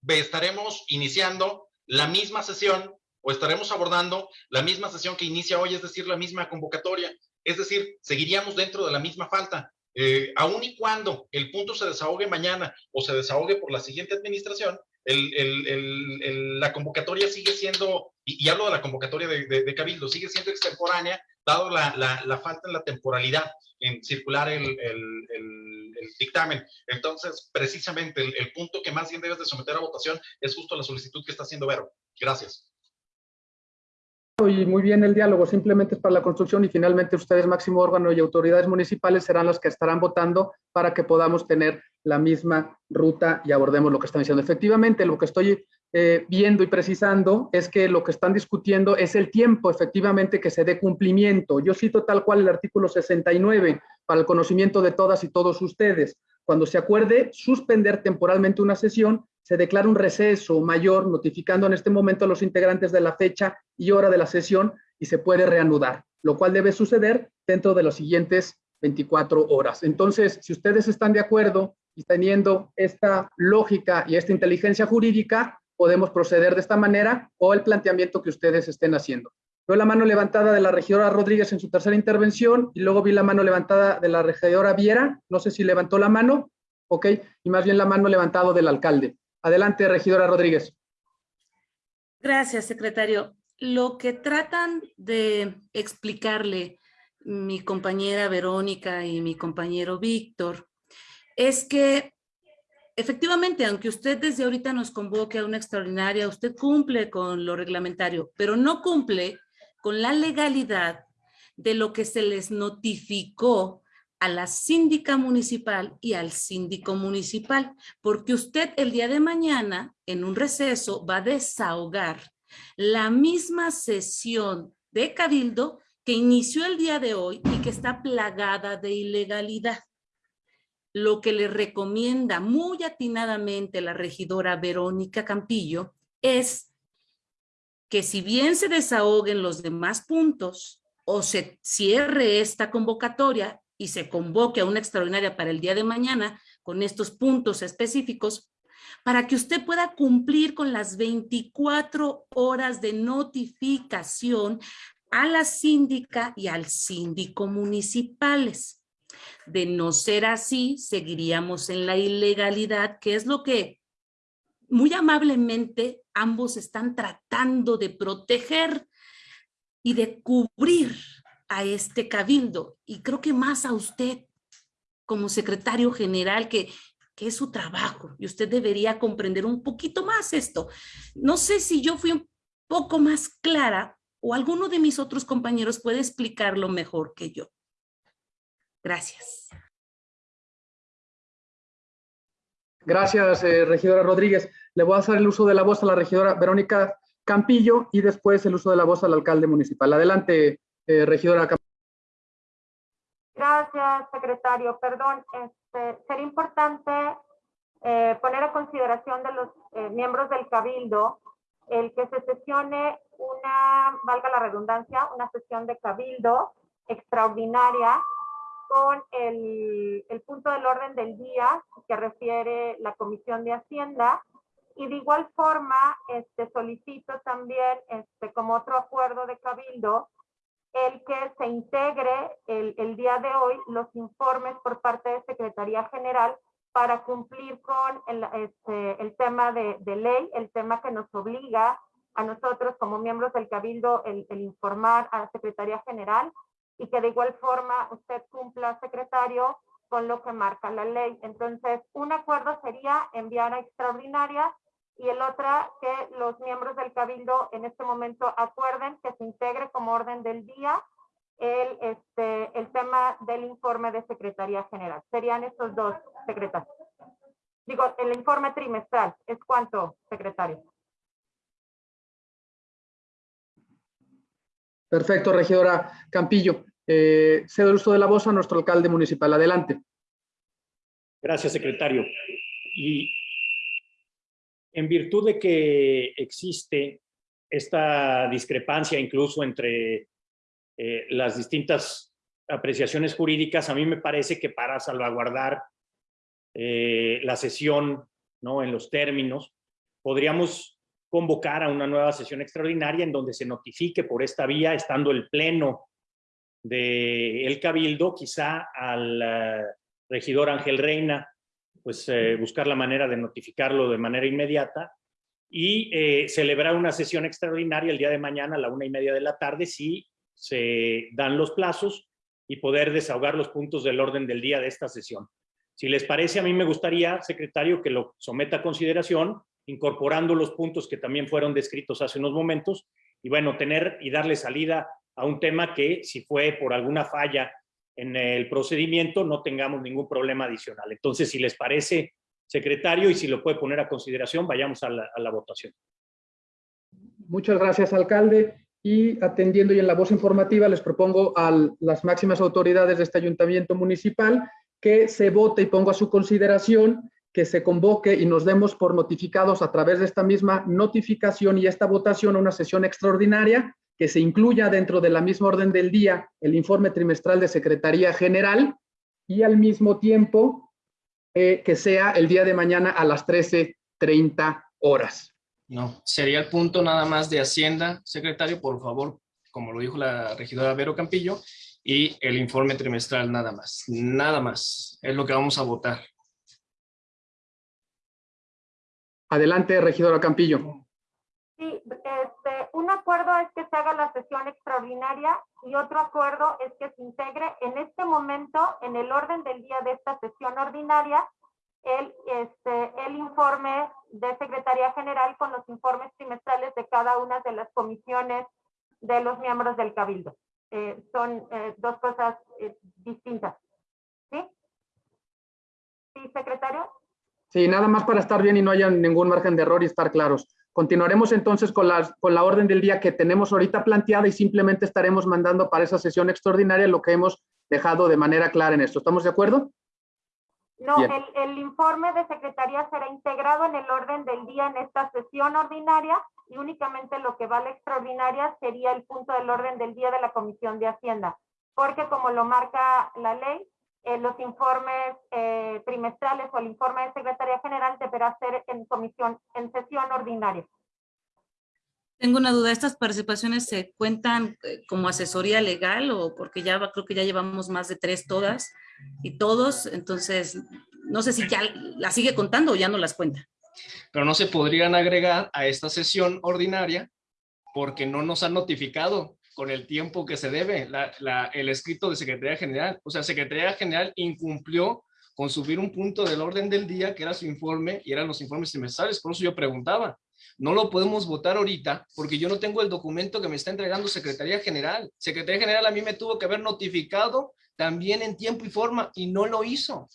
estaremos iniciando la misma sesión o estaremos abordando la misma sesión que inicia hoy, es decir, la misma convocatoria. Es decir, seguiríamos dentro de la misma falta. Eh, aun y cuando el punto se desahogue mañana o se desahogue por la siguiente administración, la convocatoria sigue siendo, y, hablo de la convocatoria de, Cabildo, sigue siendo extemporánea, dado la, falta en la temporalidad en circular el, dictamen. Entonces, precisamente, el, punto que más bien debes de someter a votación es justo la solicitud que está haciendo Vero. Gracias y muy bien el diálogo, simplemente es para la construcción y finalmente ustedes, máximo órgano y autoridades municipales, serán los que estarán votando para que podamos tener la misma ruta y abordemos lo que están diciendo. Efectivamente, lo que estoy eh, viendo y precisando es que lo que están discutiendo es el tiempo, efectivamente, que se dé cumplimiento. Yo cito tal cual el artículo 69 para el conocimiento de todas y todos ustedes. Cuando se acuerde suspender temporalmente una sesión, se declara un receso mayor, notificando en este momento a los integrantes de la fecha y hora de la sesión y se puede reanudar, lo cual debe suceder dentro de las siguientes 24 horas. Entonces, si ustedes están de acuerdo y teniendo esta lógica y esta inteligencia jurídica, podemos proceder de esta manera o el planteamiento que ustedes estén haciendo. Veo la mano levantada de la regidora Rodríguez en su tercera intervención y luego vi la mano levantada de la regidora Viera. No sé si levantó la mano, ok, y más bien la mano levantada del alcalde. Adelante, regidora Rodríguez. Gracias, secretario. Lo que tratan de explicarle mi compañera Verónica y mi compañero Víctor es que efectivamente, aunque usted desde ahorita nos convoque a una extraordinaria, usted cumple con lo reglamentario, pero no cumple con la legalidad de lo que se les notificó a la síndica municipal y al síndico municipal, porque usted el día de mañana en un receso va a desahogar la misma sesión de cabildo que inició el día de hoy y que está plagada de ilegalidad. Lo que le recomienda muy atinadamente la regidora Verónica Campillo es que si bien se desahoguen los demás puntos o se cierre esta convocatoria y se convoque a una extraordinaria para el día de mañana con estos puntos específicos, para que usted pueda cumplir con las 24 horas de notificación a la síndica y al síndico municipales. De no ser así, seguiríamos en la ilegalidad, que es lo que muy amablemente ambos están tratando de proteger y de cubrir a este cabildo. Y creo que más a usted como secretario general, que, que es su trabajo y usted debería comprender un poquito más esto. No sé si yo fui un poco más clara o alguno de mis otros compañeros puede explicarlo mejor que yo. Gracias. Gracias, eh, regidora Rodríguez. Le voy a hacer el uso de la voz a la regidora Verónica Campillo y después el uso de la voz al alcalde municipal. Adelante, eh, regidora. Gracias, secretario. Perdón, este, sería importante eh, poner a consideración de los miembros del Cabildo el que se sesione una, valga la redundancia, una sesión de Cabildo extraordinaria con el, el, punto del orden del día que refiere la Comisión de Hacienda y de igual forma este, solicito también este, como otro acuerdo de Cabildo el que se integre el, el día de hoy los informes por parte de Secretaría General para cumplir con el, este, el tema de, de, ley, el tema que nos obliga a nosotros como miembros del Cabildo el, informar a la Secretaría General y que de igual forma usted cumpla, secretario, con lo que marca la ley. Entonces, un acuerdo sería enviar a extraordinaria y el otro que los miembros del cabildo en este momento acuerden que se integre como orden del día el, este, el tema del informe de Secretaría General. Serían estos dos secretarios. Digo, el informe trimestral, ¿es cuánto, secretario? Perfecto, regidora Campillo. Eh, cedo el uso de la voz a nuestro alcalde municipal. Adelante. Gracias, secretario. Y en virtud de que existe esta discrepancia incluso entre eh, las distintas apreciaciones jurídicas, a mí me parece que para salvaguardar eh, la sesión ¿no? en los términos, podríamos convocar a una nueva sesión extraordinaria en donde se notifique por esta vía, estando el pleno del el Cabildo, quizá al eh, regidor Ángel Reina, pues eh, buscar la manera de notificarlo de manera inmediata y eh, celebrar una sesión extraordinaria el día de mañana a la una y media de la tarde si se dan los plazos y poder desahogar los puntos del orden del día de esta sesión. Si les parece, a mí me gustaría, secretario, que lo someta a consideración, incorporando los puntos que también fueron descritos hace unos momentos, y bueno, tener y darle salida a un tema que si fue por alguna falla en el procedimiento no tengamos ningún problema adicional. Entonces, si les parece, secretario, y si lo puede poner a consideración, vayamos a la, votación. Muchas gracias, alcalde. Y atendiendo y en la voz informativa, les propongo a las máximas autoridades de este ayuntamiento municipal que se vote y pongo a su consideración que se convoque y nos demos por notificados a través de esta misma notificación y esta votación a una sesión extraordinaria que se incluya dentro de la misma orden del día el informe trimestral de Secretaría General y al mismo tiempo eh, que sea el día de mañana a las 13.30 horas. No, sería el punto nada más de Hacienda, secretario, por favor, como lo dijo la regidora Vero Campillo, y el informe trimestral nada más, nada más, es lo que vamos a votar. Adelante, regidora Campillo. Sí, un acuerdo es que se haga la sesión extraordinaria y otro acuerdo es que se integre en este momento en el orden del día de esta sesión ordinaria el, este, informe de Secretaría General con los informes trimestrales de cada una de las comisiones de los miembros del Cabildo. Eh, son eh, dos cosas eh, distintas. ¿Sí? ¿Sí, secretario? Sí, nada más para estar bien y no haya ningún margen de error y estar claros. Continuaremos entonces con, las, con la orden del día que tenemos ahorita planteada y simplemente estaremos mandando para esa sesión extraordinaria lo que hemos dejado de manera clara en esto. ¿Estamos de acuerdo? No, el, el, informe de secretaría será integrado en el orden del día en esta sesión ordinaria y únicamente lo que va a la extraordinaria sería el punto del orden del día de la Comisión de Hacienda, porque como lo marca la ley, eh, los informes eh, trimestrales o el informe de Secretaría General deberá ser en comisión, en sesión ordinaria. Tengo una duda, ¿estas participaciones se cuentan eh, como asesoría legal o porque ya creo que ya llevamos más de tres todas y todos, entonces no sé si ya las sigue contando o ya no las cuenta? Pero no se podrían agregar a esta sesión ordinaria porque no nos han notificado con el tiempo que se debe el escrito de Secretaría General. O sea, Secretaría General incumplió con subir un punto del orden del día, que era su informe, y eran los informes trimestrales. Por eso yo preguntaba, no lo podemos votar ahorita, porque yo no tengo el documento que me está entregando Secretaría General. Secretaría General a mí me tuvo que haber notificado también en tiempo y forma, y no lo hizo.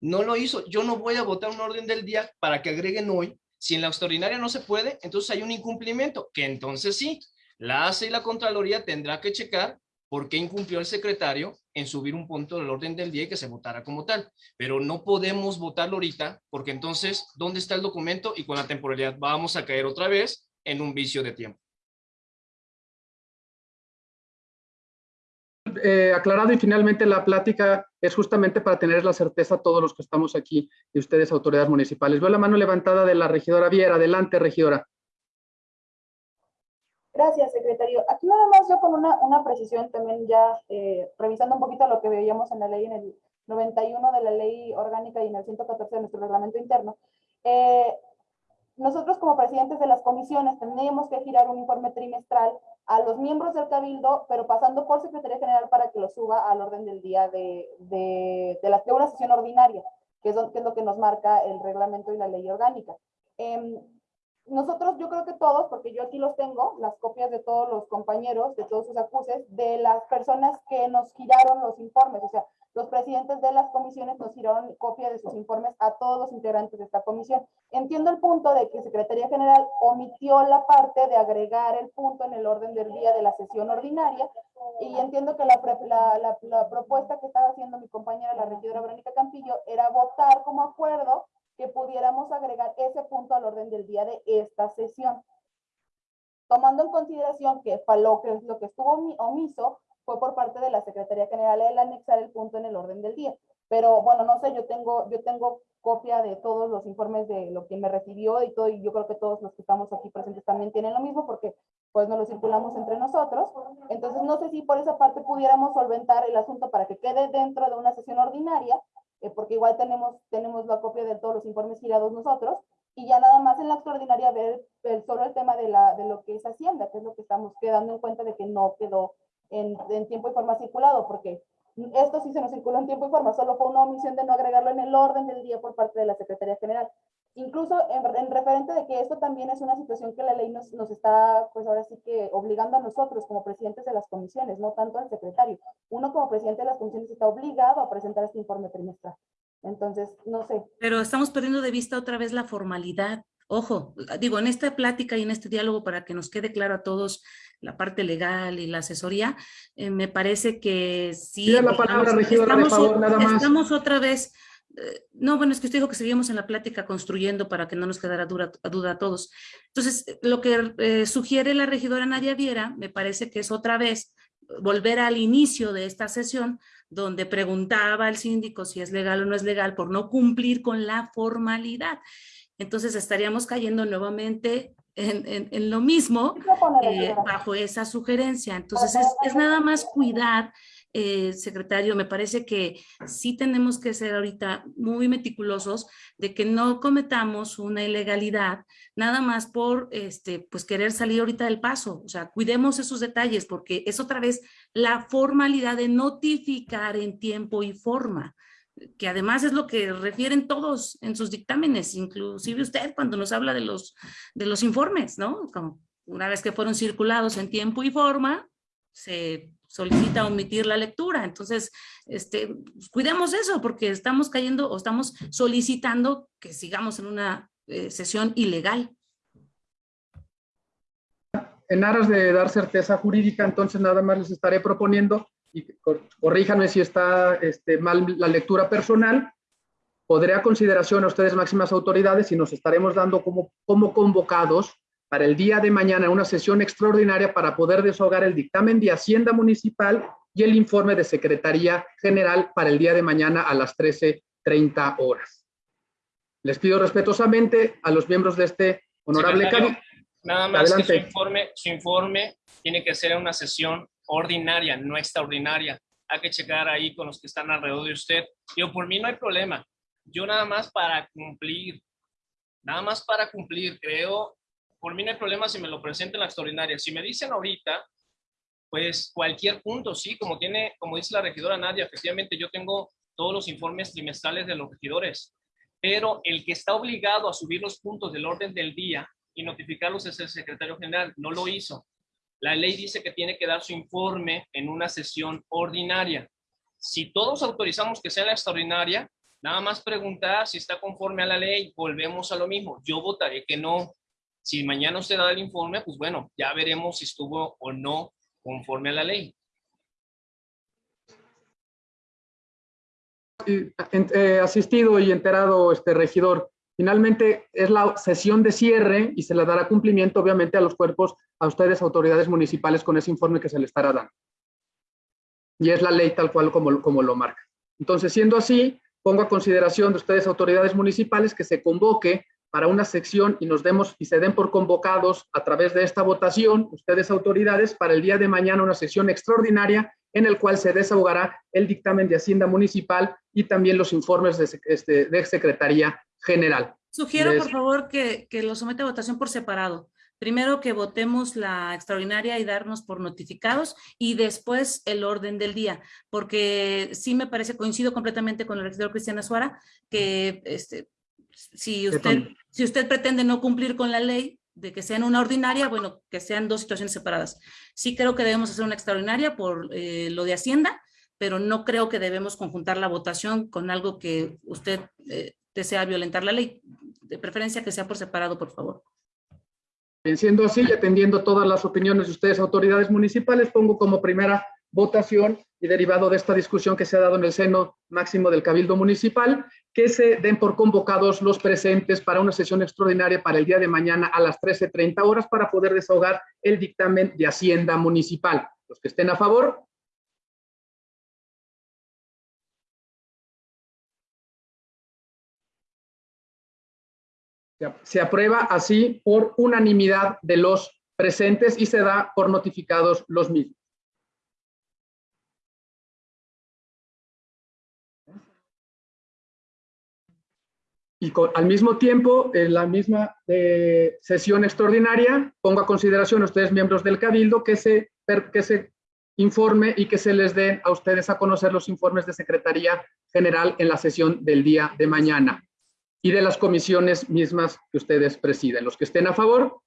No lo hizo. Yo no voy a votar un orden del día para que agreguen hoy. Si en la extraordinaria no se puede, entonces hay un incumplimiento, que entonces sí, la ACE y la Contraloría tendrá que checar por qué incumplió el secretario en subir un punto del orden del día y que se votara como tal. Pero no podemos votarlo ahorita porque entonces, ¿dónde está el documento? Y con la temporalidad vamos a caer otra vez en un vicio de tiempo. Eh, aclarado y finalmente la plática es justamente para tener la certeza todos los que estamos aquí y ustedes autoridades municipales. Veo la mano levantada de la regidora Viera. Adelante, regidora. Gracias, secretario. Aquí nada más yo con una, una precisión también ya eh, revisando un poquito lo que veíamos en la ley, en el 91 de la ley orgánica y en el 114 de nuestro reglamento interno. Eh, nosotros como presidentes de las comisiones tendríamos que girar un informe trimestral a los miembros del cabildo, pero pasando por Secretaría General para que lo suba al orden del día de, de, de, la, de una sesión ordinaria, que es, lo, que nos marca el reglamento y la ley orgánica. Eh, nosotros, yo creo que todos, porque yo aquí los tengo, las copias de todos los compañeros, de todos sus acuses, de las personas que nos giraron los informes. O sea, los presidentes de las comisiones nos dieron copia de sus informes a todos los integrantes de esta comisión. Entiendo el punto de que Secretaría General omitió la parte de agregar el punto en el orden del día de la sesión ordinaria y entiendo que la, la, la, propuesta que estaba haciendo mi compañera, la regidora Verónica Campillo, era votar como acuerdo que pudiéramos agregar ese punto al orden del día de esta sesión. Tomando en consideración que lo que, lo que estuvo omiso fue por parte de la Secretaría General el anexar el punto en el orden del día. Pero bueno, no sé, yo tengo, yo tengo copia de todos los informes de lo que me recibió y todo, y yo creo que todos los que estamos aquí presentes también tienen lo mismo porque pues nos lo circulamos entre nosotros. Entonces no sé si por esa parte pudiéramos solventar el asunto para que quede dentro de una sesión ordinaria, eh, porque igual tenemos, tenemos la copia de todos los informes girados nosotros, y ya nada más en la extraordinaria ver el, solo el tema de, la, de lo que es Hacienda, que es lo que estamos quedando en cuenta de que no quedó en, en tiempo y forma circulado, porque esto sí se nos circuló en tiempo y forma, solo fue una omisión de no agregarlo en el orden del día por parte de la Secretaría General. Incluso en, referente de que esto también es una situación que la ley nos, nos, está, pues ahora sí que obligando a nosotros como presidentes de las comisiones, no tanto al secretario. Uno como presidente de las comisiones está obligado a presentar este informe trimestral. Entonces, no sé. Pero estamos perdiendo de vista otra vez la formalidad. Ojo, digo, en esta plática y en este diálogo para que nos quede claro a todos la parte legal y la asesoría, eh, me parece que sí. la palabra, estamos, favor, nada más. Estamos otra vez, no, bueno, es que usted dijo que seguimos en la plática construyendo para que no nos quedara duda, duda a todos. Entonces, lo que eh, sugiere la regidora Nadia Viera, me parece que es otra vez volver al inicio de esta sesión, donde preguntaba al síndico si es legal o no es legal por no cumplir con la formalidad. Entonces estaríamos cayendo nuevamente en, en, lo mismo eh, bajo esa sugerencia. Entonces es, es nada más cuidar eh, secretario, me parece que sí tenemos que ser ahorita muy meticulosos de que no cometamos una ilegalidad nada más por este, pues querer salir ahorita del paso. O sea, cuidemos esos detalles porque es otra vez la formalidad de notificar en tiempo y forma que además es lo que refieren todos en sus dictámenes, inclusive usted cuando nos habla de los, de los informes, ¿no? Como una vez que fueron circulados en tiempo y forma, se solicita omitir la lectura. Entonces, este, cuidemos eso porque estamos cayendo o estamos solicitando que sigamos en una eh, sesión ilegal. En aras de dar certeza jurídica, entonces nada más les estaré proponiendo, y corríjanme si está este, mal la lectura personal, podré a consideración a ustedes máximas autoridades y nos estaremos dando como, como convocados para el día de mañana una sesión extraordinaria para poder desahogar el dictamen de Hacienda Municipal y el informe de Secretaría General para el día de mañana a las 13.30 horas. Les pido respetuosamente a los miembros de este honorable comité. Nada más que su informe, su informe tiene que ser una sesión ordinaria, no extraordinaria. Hay que checar ahí con los que están alrededor de usted. Yo, por mí no hay problema. Yo nada más para cumplir, nada más para cumplir, creo por mí no hay problema si me lo presentan en la extraordinaria. Si me dicen ahorita, pues cualquier punto, sí, como tiene, como dice la regidora Nadia, efectivamente yo tengo todos los informes trimestrales de los regidores, pero el que está obligado a subir los puntos del orden del día y notificarlos es el secretario general, no lo hizo. La ley dice que tiene que dar su informe en una sesión ordinaria. Si todos autorizamos que sea la extraordinaria, nada más preguntar si está conforme a la ley, volvemos a lo mismo. Yo votaré que no, si mañana usted da el informe, pues bueno, ya veremos si estuvo o no conforme a la ley. Eh, asistido y enterado, este regidor, finalmente es la sesión de cierre y se le dará cumplimiento obviamente a los cuerpos, a ustedes autoridades municipales con ese informe que se le estará dando. Y es la ley tal cual como, como lo marca. Entonces, siendo así, pongo a consideración de ustedes autoridades municipales que se convoque para una sección y nos demos y se den por convocados a través de esta votación, ustedes autoridades, para el día de mañana una sesión extraordinaria en el cual se desahogará el dictamen de Hacienda Municipal y también los informes de, este, de Secretaría General. Sugiero, por favor, que, que lo someta a votación por separado. Primero que votemos la extraordinaria y darnos por notificados y después el orden del día, porque sí me parece, coincido completamente con el regidor Cristiana Suara, que este, si usted, si usted pretende no cumplir con la ley de que sean una ordinaria, bueno, que sean dos situaciones separadas. Sí creo que debemos hacer una extraordinaria por eh, lo de Hacienda, pero no creo que debemos conjuntar la votación con algo que usted eh, desea violentar la ley. De preferencia que sea por separado, por favor. Siendo así y atendiendo todas las opiniones de ustedes, autoridades municipales, pongo como primera votación y derivado de esta discusión que se ha dado en el seno máximo del Cabildo Municipal, que se den por convocados los presentes para una sesión extraordinaria para el día de mañana a las 13.30 horas para poder desahogar el dictamen de Hacienda Municipal. Los que estén a favor, Se aprueba así por unanimidad de los presentes y se da por notificados los mismos. Y al mismo tiempo, en la misma eh, sesión extraordinaria, pongo a consideración a ustedes, miembros del Cabildo, que se, que se informe y que se les den a ustedes a conocer los informes de Secretaría General en la sesión del día de mañana y de las comisiones mismas que ustedes presiden. Los que estén a favor.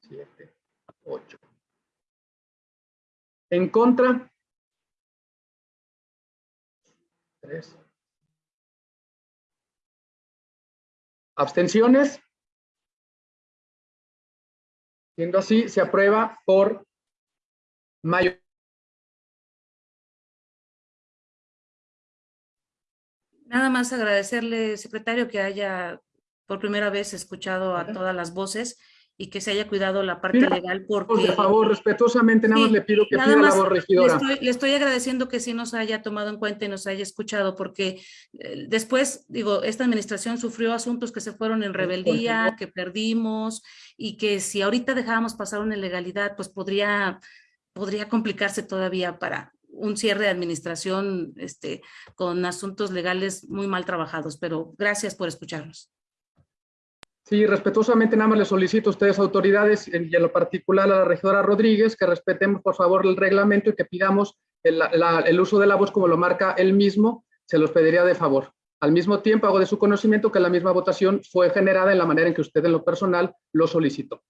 Siete, ocho. En contra. Tres. Abstenciones. Siendo así, se aprueba por mayoría. Nada más agradecerle, secretario, que haya por primera vez escuchado a todas las voces y que se haya cuidado la parte legal porque... Por favor, respetuosamente, nada más le pido que pida la voz regidora. Le estoy, le estoy, agradeciendo que sí nos haya tomado en cuenta y nos haya escuchado porque eh, después, digo, esta administración sufrió asuntos que se fueron en rebeldía, que perdimos y que si ahorita dejábamos pasar una ilegalidad, pues podría, podría complicarse todavía para, un cierre de administración este, con asuntos legales muy mal trabajados, pero gracias por escucharnos. Sí, respetuosamente nada más les solicito a ustedes autoridades y en lo particular a la regidora Rodríguez que respetemos por favor el reglamento y que pidamos el, el uso de la voz como lo marca él mismo, se los pediría de favor. Al mismo tiempo hago de su conocimiento que la misma votación fue generada en la manera en que usted en lo personal lo solicitó.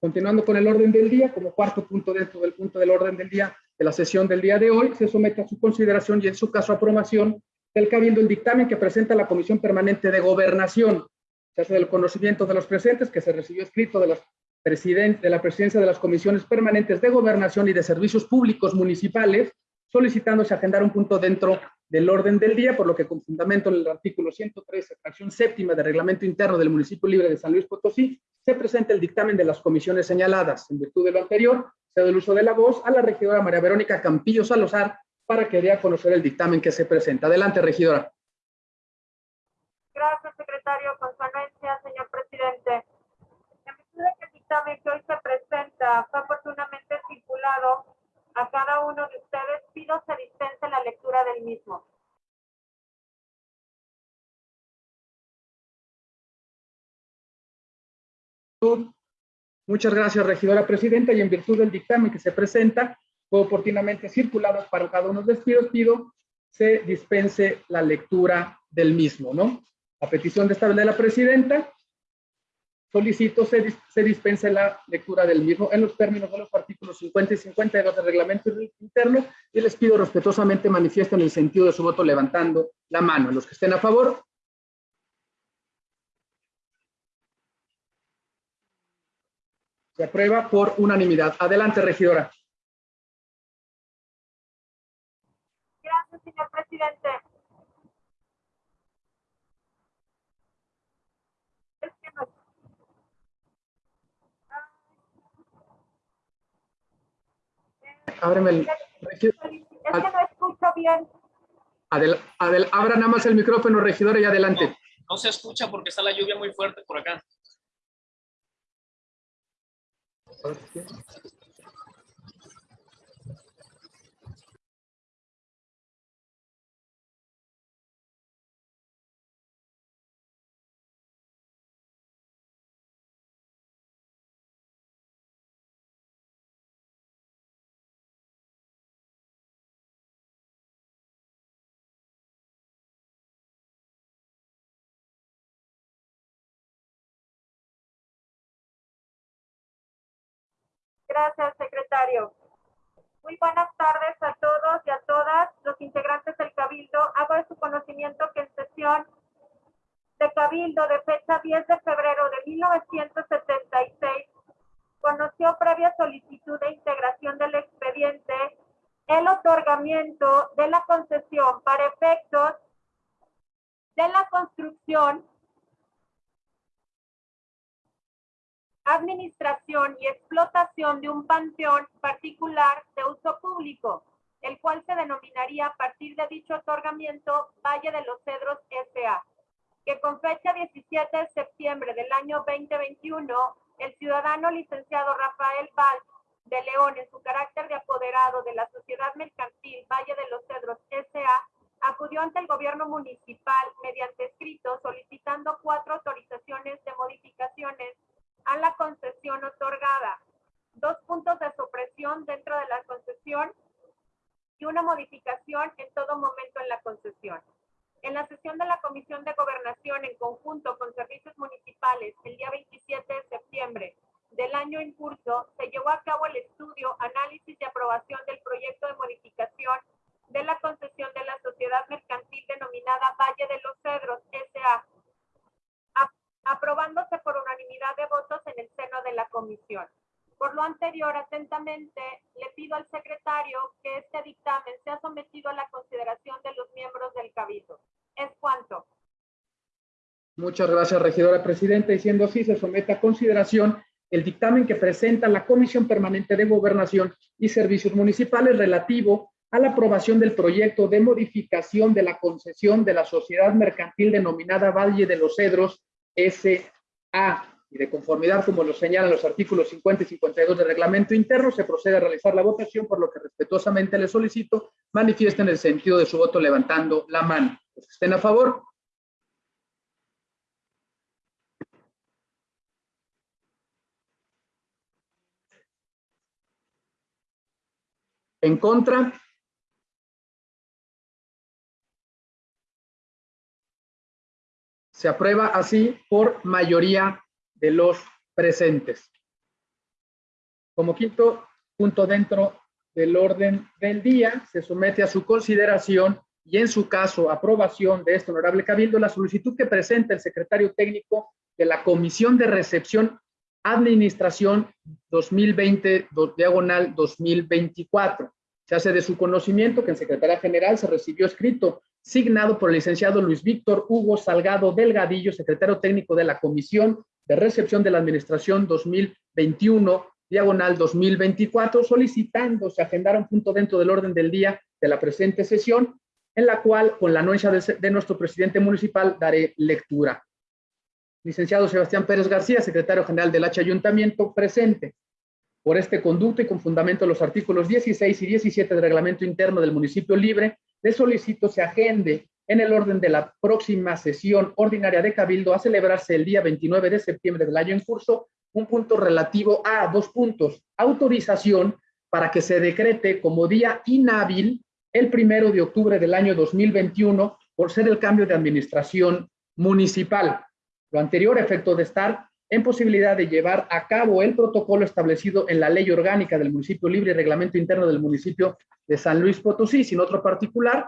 Continuando con el orden del día, como cuarto punto dentro del punto del orden del día, de la sesión del día de hoy, se somete a su consideración y en su caso aprobación del Cabildo el dictamen que presenta la Comisión Permanente de Gobernación. Se hace del conocimiento de los presentes que se recibió escrito de, los de la presidencia de las comisiones permanentes de gobernación y de servicios públicos municipales, solicitándose agendar un punto dentro del orden del día, por lo que con fundamento en el artículo 113, fracción séptima del reglamento interno del municipio libre de San Luis Potosí, se presenta el dictamen de las comisiones señaladas. En virtud de lo anterior, cedo el uso de la voz a la regidora María Verónica Campillo Salazar para que dé a conocer el dictamen que se presenta. Adelante, regidora. Gracias, secretario. Dictamen que hoy se presenta fue oportunamente circulado a cada uno de ustedes, pido se dispense la lectura del mismo. Muchas gracias, regidora presidenta, y en virtud del dictamen que se presenta, fue oportunamente circulado para cada uno de los despidos, pido se dispense la lectura del mismo, ¿no? A petición de esta de la presidenta, solicito se, se dispense la lectura del mismo en los términos de los artículos 50 y 52 del reglamento interno y les pido respetuosamente manifiesten el sentido de su voto levantando la mano. Los que estén a favor, Se aprueba por unanimidad. Adelante, regidora. Gracias, señor presidente. Ábreme el... Es que no escucho bien. Adel, Adel, abra nada más el micrófono, regidora, y adelante. No, no se escucha porque está la lluvia muy fuerte por acá. Gracias, secretario. Muy buenas tardes a todos y a todas los integrantes del Cabildo. Hago de su conocimiento que en sesión de Cabildo de fecha 10 de febrero de 1976 conoció previa solicitud de integración del expediente el otorgamiento de la concesión para efectos de la construcción, administración y explotación de un panteón particular de uso público, el cual se denominaría a partir de dicho otorgamiento Valle de los Cedros S.A., que con fecha 17 de septiembre del año 2021, el ciudadano licenciado Rafael Valls de León, en su carácter de apoderado de la Sociedad Mercantil Valle de los Cedros S.A., acudió ante el gobierno municipal mediante escrito solicitando cuatro autorizaciones de modificaciones a la concesión otorgada, dos puntos de supresión dentro de la concesión y una modificación en todo momento en la concesión. En la sesión de la Comisión de Gobernación en conjunto con servicios municipales el día 27 de septiembre del año en curso, se llevó a cabo el estudio, análisis y aprobación del proyecto de modificación de la concesión de la sociedad mercantil denominada Valle de los Cedros S.A., aprobándose por unanimidad de votos en el seno de la comisión. Por lo anterior, atentamente, le pido al secretario que este dictamen sea sometido a la consideración de los miembros del Cabildo. Es cuanto. Muchas gracias, regidora presidenta. Y siendo así, se somete a consideración el dictamen que presenta la Comisión Permanente de Gobernación y Servicios Municipales relativo a la aprobación del proyecto de modificación de la concesión de la sociedad mercantil denominada Valle de los Cedros S.A. Y de conformidad, como lo señalan los artículos 50 y 52 del reglamento interno, se procede a realizar la votación, por lo que respetuosamente le solicito manifiesten el sentido de su voto levantando la mano. Los estén a favor, En contra. Se aprueba así por mayoría de los presentes. Como quinto punto dentro del orden del día, se somete a su consideración y en su caso aprobación de este honorable cabildo la solicitud que presenta el secretario técnico de la Comisión de Recepción Administración 2020, diagonal 2024. Se hace de su conocimiento que en Secretaría General se recibió escrito signado por el licenciado Luis Víctor Hugo Salgado Delgadillo, secretario técnico de la Comisión de Recepción de la Administración 2021, diagonal 2024, solicitando se agendara un punto dentro del orden del día de la presente sesión, en la cual, con la anuencia de, de nuestro presidente municipal, daré lectura. Licenciado Sebastián Pérez García, secretario general del H Ayuntamiento, presente. Por este conducto y con fundamento de los artículos 16 y 17 del reglamento interno del municipio libre, le solicito se agende en el orden de la próxima sesión ordinaria de Cabildo a celebrarse el día 29 de septiembre del año en curso, un punto relativo a dos puntos. Autorización para que se decrete como día inhábil el primero de octubre del año 2021 por ser el cambio de administración municipal. Lo anterior, efecto de estar en posibilidad de llevar a cabo el protocolo establecido en la ley orgánica del municipio libre y reglamento interno del municipio de San Luis Potosí, sin otro particular.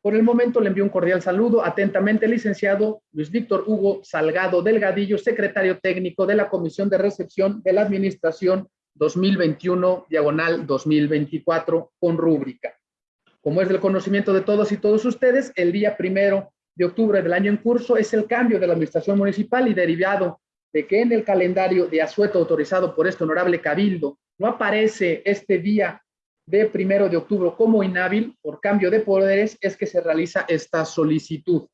Por el momento le envío un cordial saludo atentamente, licenciado Luis Víctor Hugo Salgado Delgadillo, secretario técnico de la Comisión de Recepción de la Administración 2021, diagonal 2024, con rúbrica. Como es del conocimiento de todos y todos ustedes, el día primero de octubre del año en curso es el cambio de la administración municipal y derivado de que en el calendario de asueto autorizado por este honorable cabildo no aparece este día de primero de octubre como inhábil por cambio de poderes, es que se realiza esta solicitud.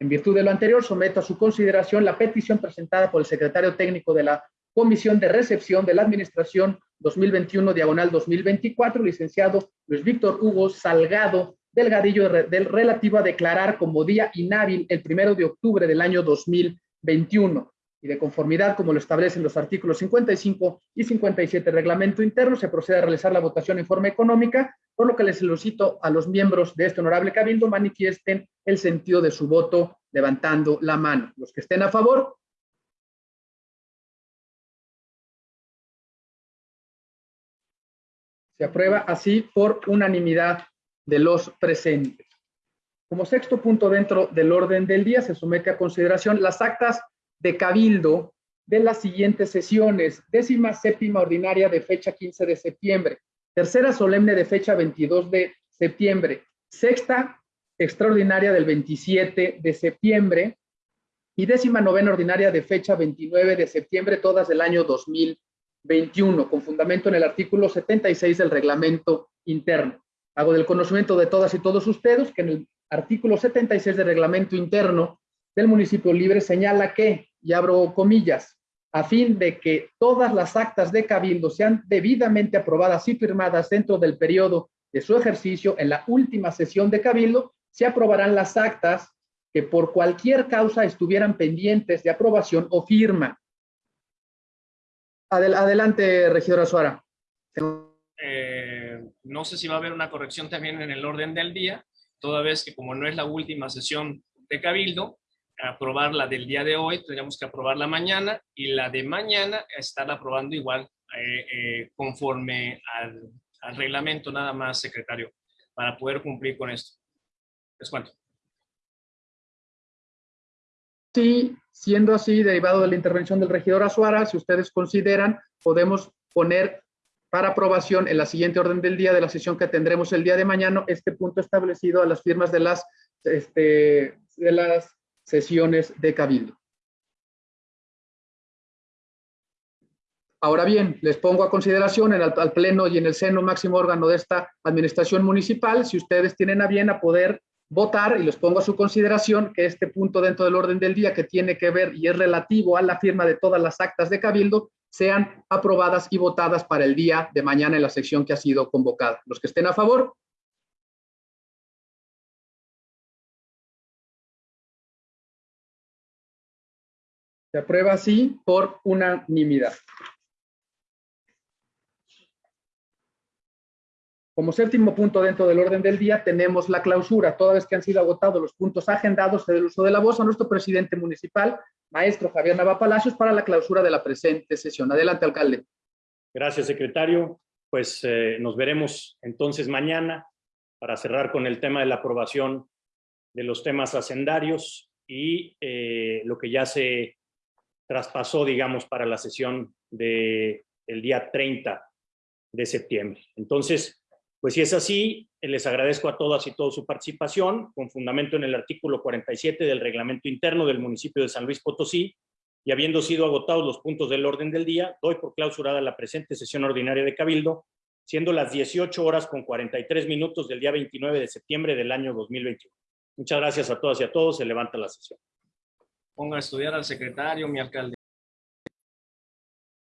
En virtud de lo anterior, someto a su consideración la petición presentada por el secretario técnico de la Comisión de Recepción de la Administración 2021, diagonal 2024, licenciado Luis Víctor Hugo Salgado Delgadillo, del relativo a declarar como día inhábil el primero de octubre del año 2021 y de conformidad, como lo establecen los artículos 55 y 57 del reglamento interno, se procede a realizar la votación en forma económica, por lo que les solicito a los miembros de este honorable cabildo manifiesten el sentido de su voto levantando la mano. Los que estén a favor, Se aprueba así por unanimidad de los presentes. Como sexto punto dentro del orden del día, se somete a consideración las actas de cabildo de las siguientes sesiones. Décima séptima ordinaria de fecha 15 de septiembre. Tercera solemne de fecha 22 de septiembre. Sexta extraordinaria del 27 de septiembre. Y décima novena ordinaria de fecha 29 de septiembre, todas del año 2021, con fundamento en el artículo 76 del reglamento interno. Hago del conocimiento de todas y todos ustedes que en el artículo 76 del reglamento interno del municipio libre señala que, y abro comillas, a fin de que todas las actas de cabildo sean debidamente aprobadas y firmadas dentro del periodo de su ejercicio en la última sesión de cabildo, se aprobarán las actas que por cualquier causa estuvieran pendientes de aprobación o firma. Adel adelante, regidora Suara. Eh, no sé si va a haber una corrección también en el orden del día, toda vez que como no es la última sesión de Cabildo, aprobar la del día de hoy, tendríamos que aprobarla mañana y la de mañana estar aprobando igual eh, eh, conforme al, al, reglamento nada más, secretario, para poder cumplir con esto. Les cuento. Sí, siendo así, derivado de la intervención del regidor Azuara, si ustedes consideran, podemos poner para aprobación en la siguiente orden del día de la sesión que tendremos el día de mañana este punto establecido a las firmas de las, este, de las sesiones de cabildo. Ahora bien, les pongo a consideración en el, al pleno y en el seno máximo órgano de esta administración municipal, si ustedes tienen a bien a poder votar, y les pongo a su consideración que este punto dentro del orden del día que tiene que ver y es relativo a la firma de todas las actas de cabildo, sean aprobadas y votadas para el día de mañana en la sección que ha sido convocada. Los que estén a favor. Se aprueba así por unanimidad. Como séptimo punto dentro del orden del día tenemos la clausura. Toda vez que han sido agotados los puntos agendados del uso de la voz a nuestro presidente municipal, maestro Javier Nava Palacios, para la clausura de la presente sesión. Adelante, alcalde. Gracias, secretario. Pues eh, nos veremos entonces mañana para cerrar con el tema de la aprobación de los temas hacendarios y eh, lo que ya se traspasó, digamos, para la sesión del el día 30 de septiembre. Entonces, pues si es así, les agradezco a todas y todos su participación, con fundamento en el artículo 47 del reglamento interno del municipio de San Luis Potosí, y habiendo sido agotados los puntos del orden del día, doy por clausurada la presente sesión ordinaria de Cabildo, siendo las 18 horas con 43 minutos del día 29 de septiembre del año 2021. Muchas gracias a todas y a todos, se levanta la sesión. Ponga a estudiar al secretario, mi alcalde.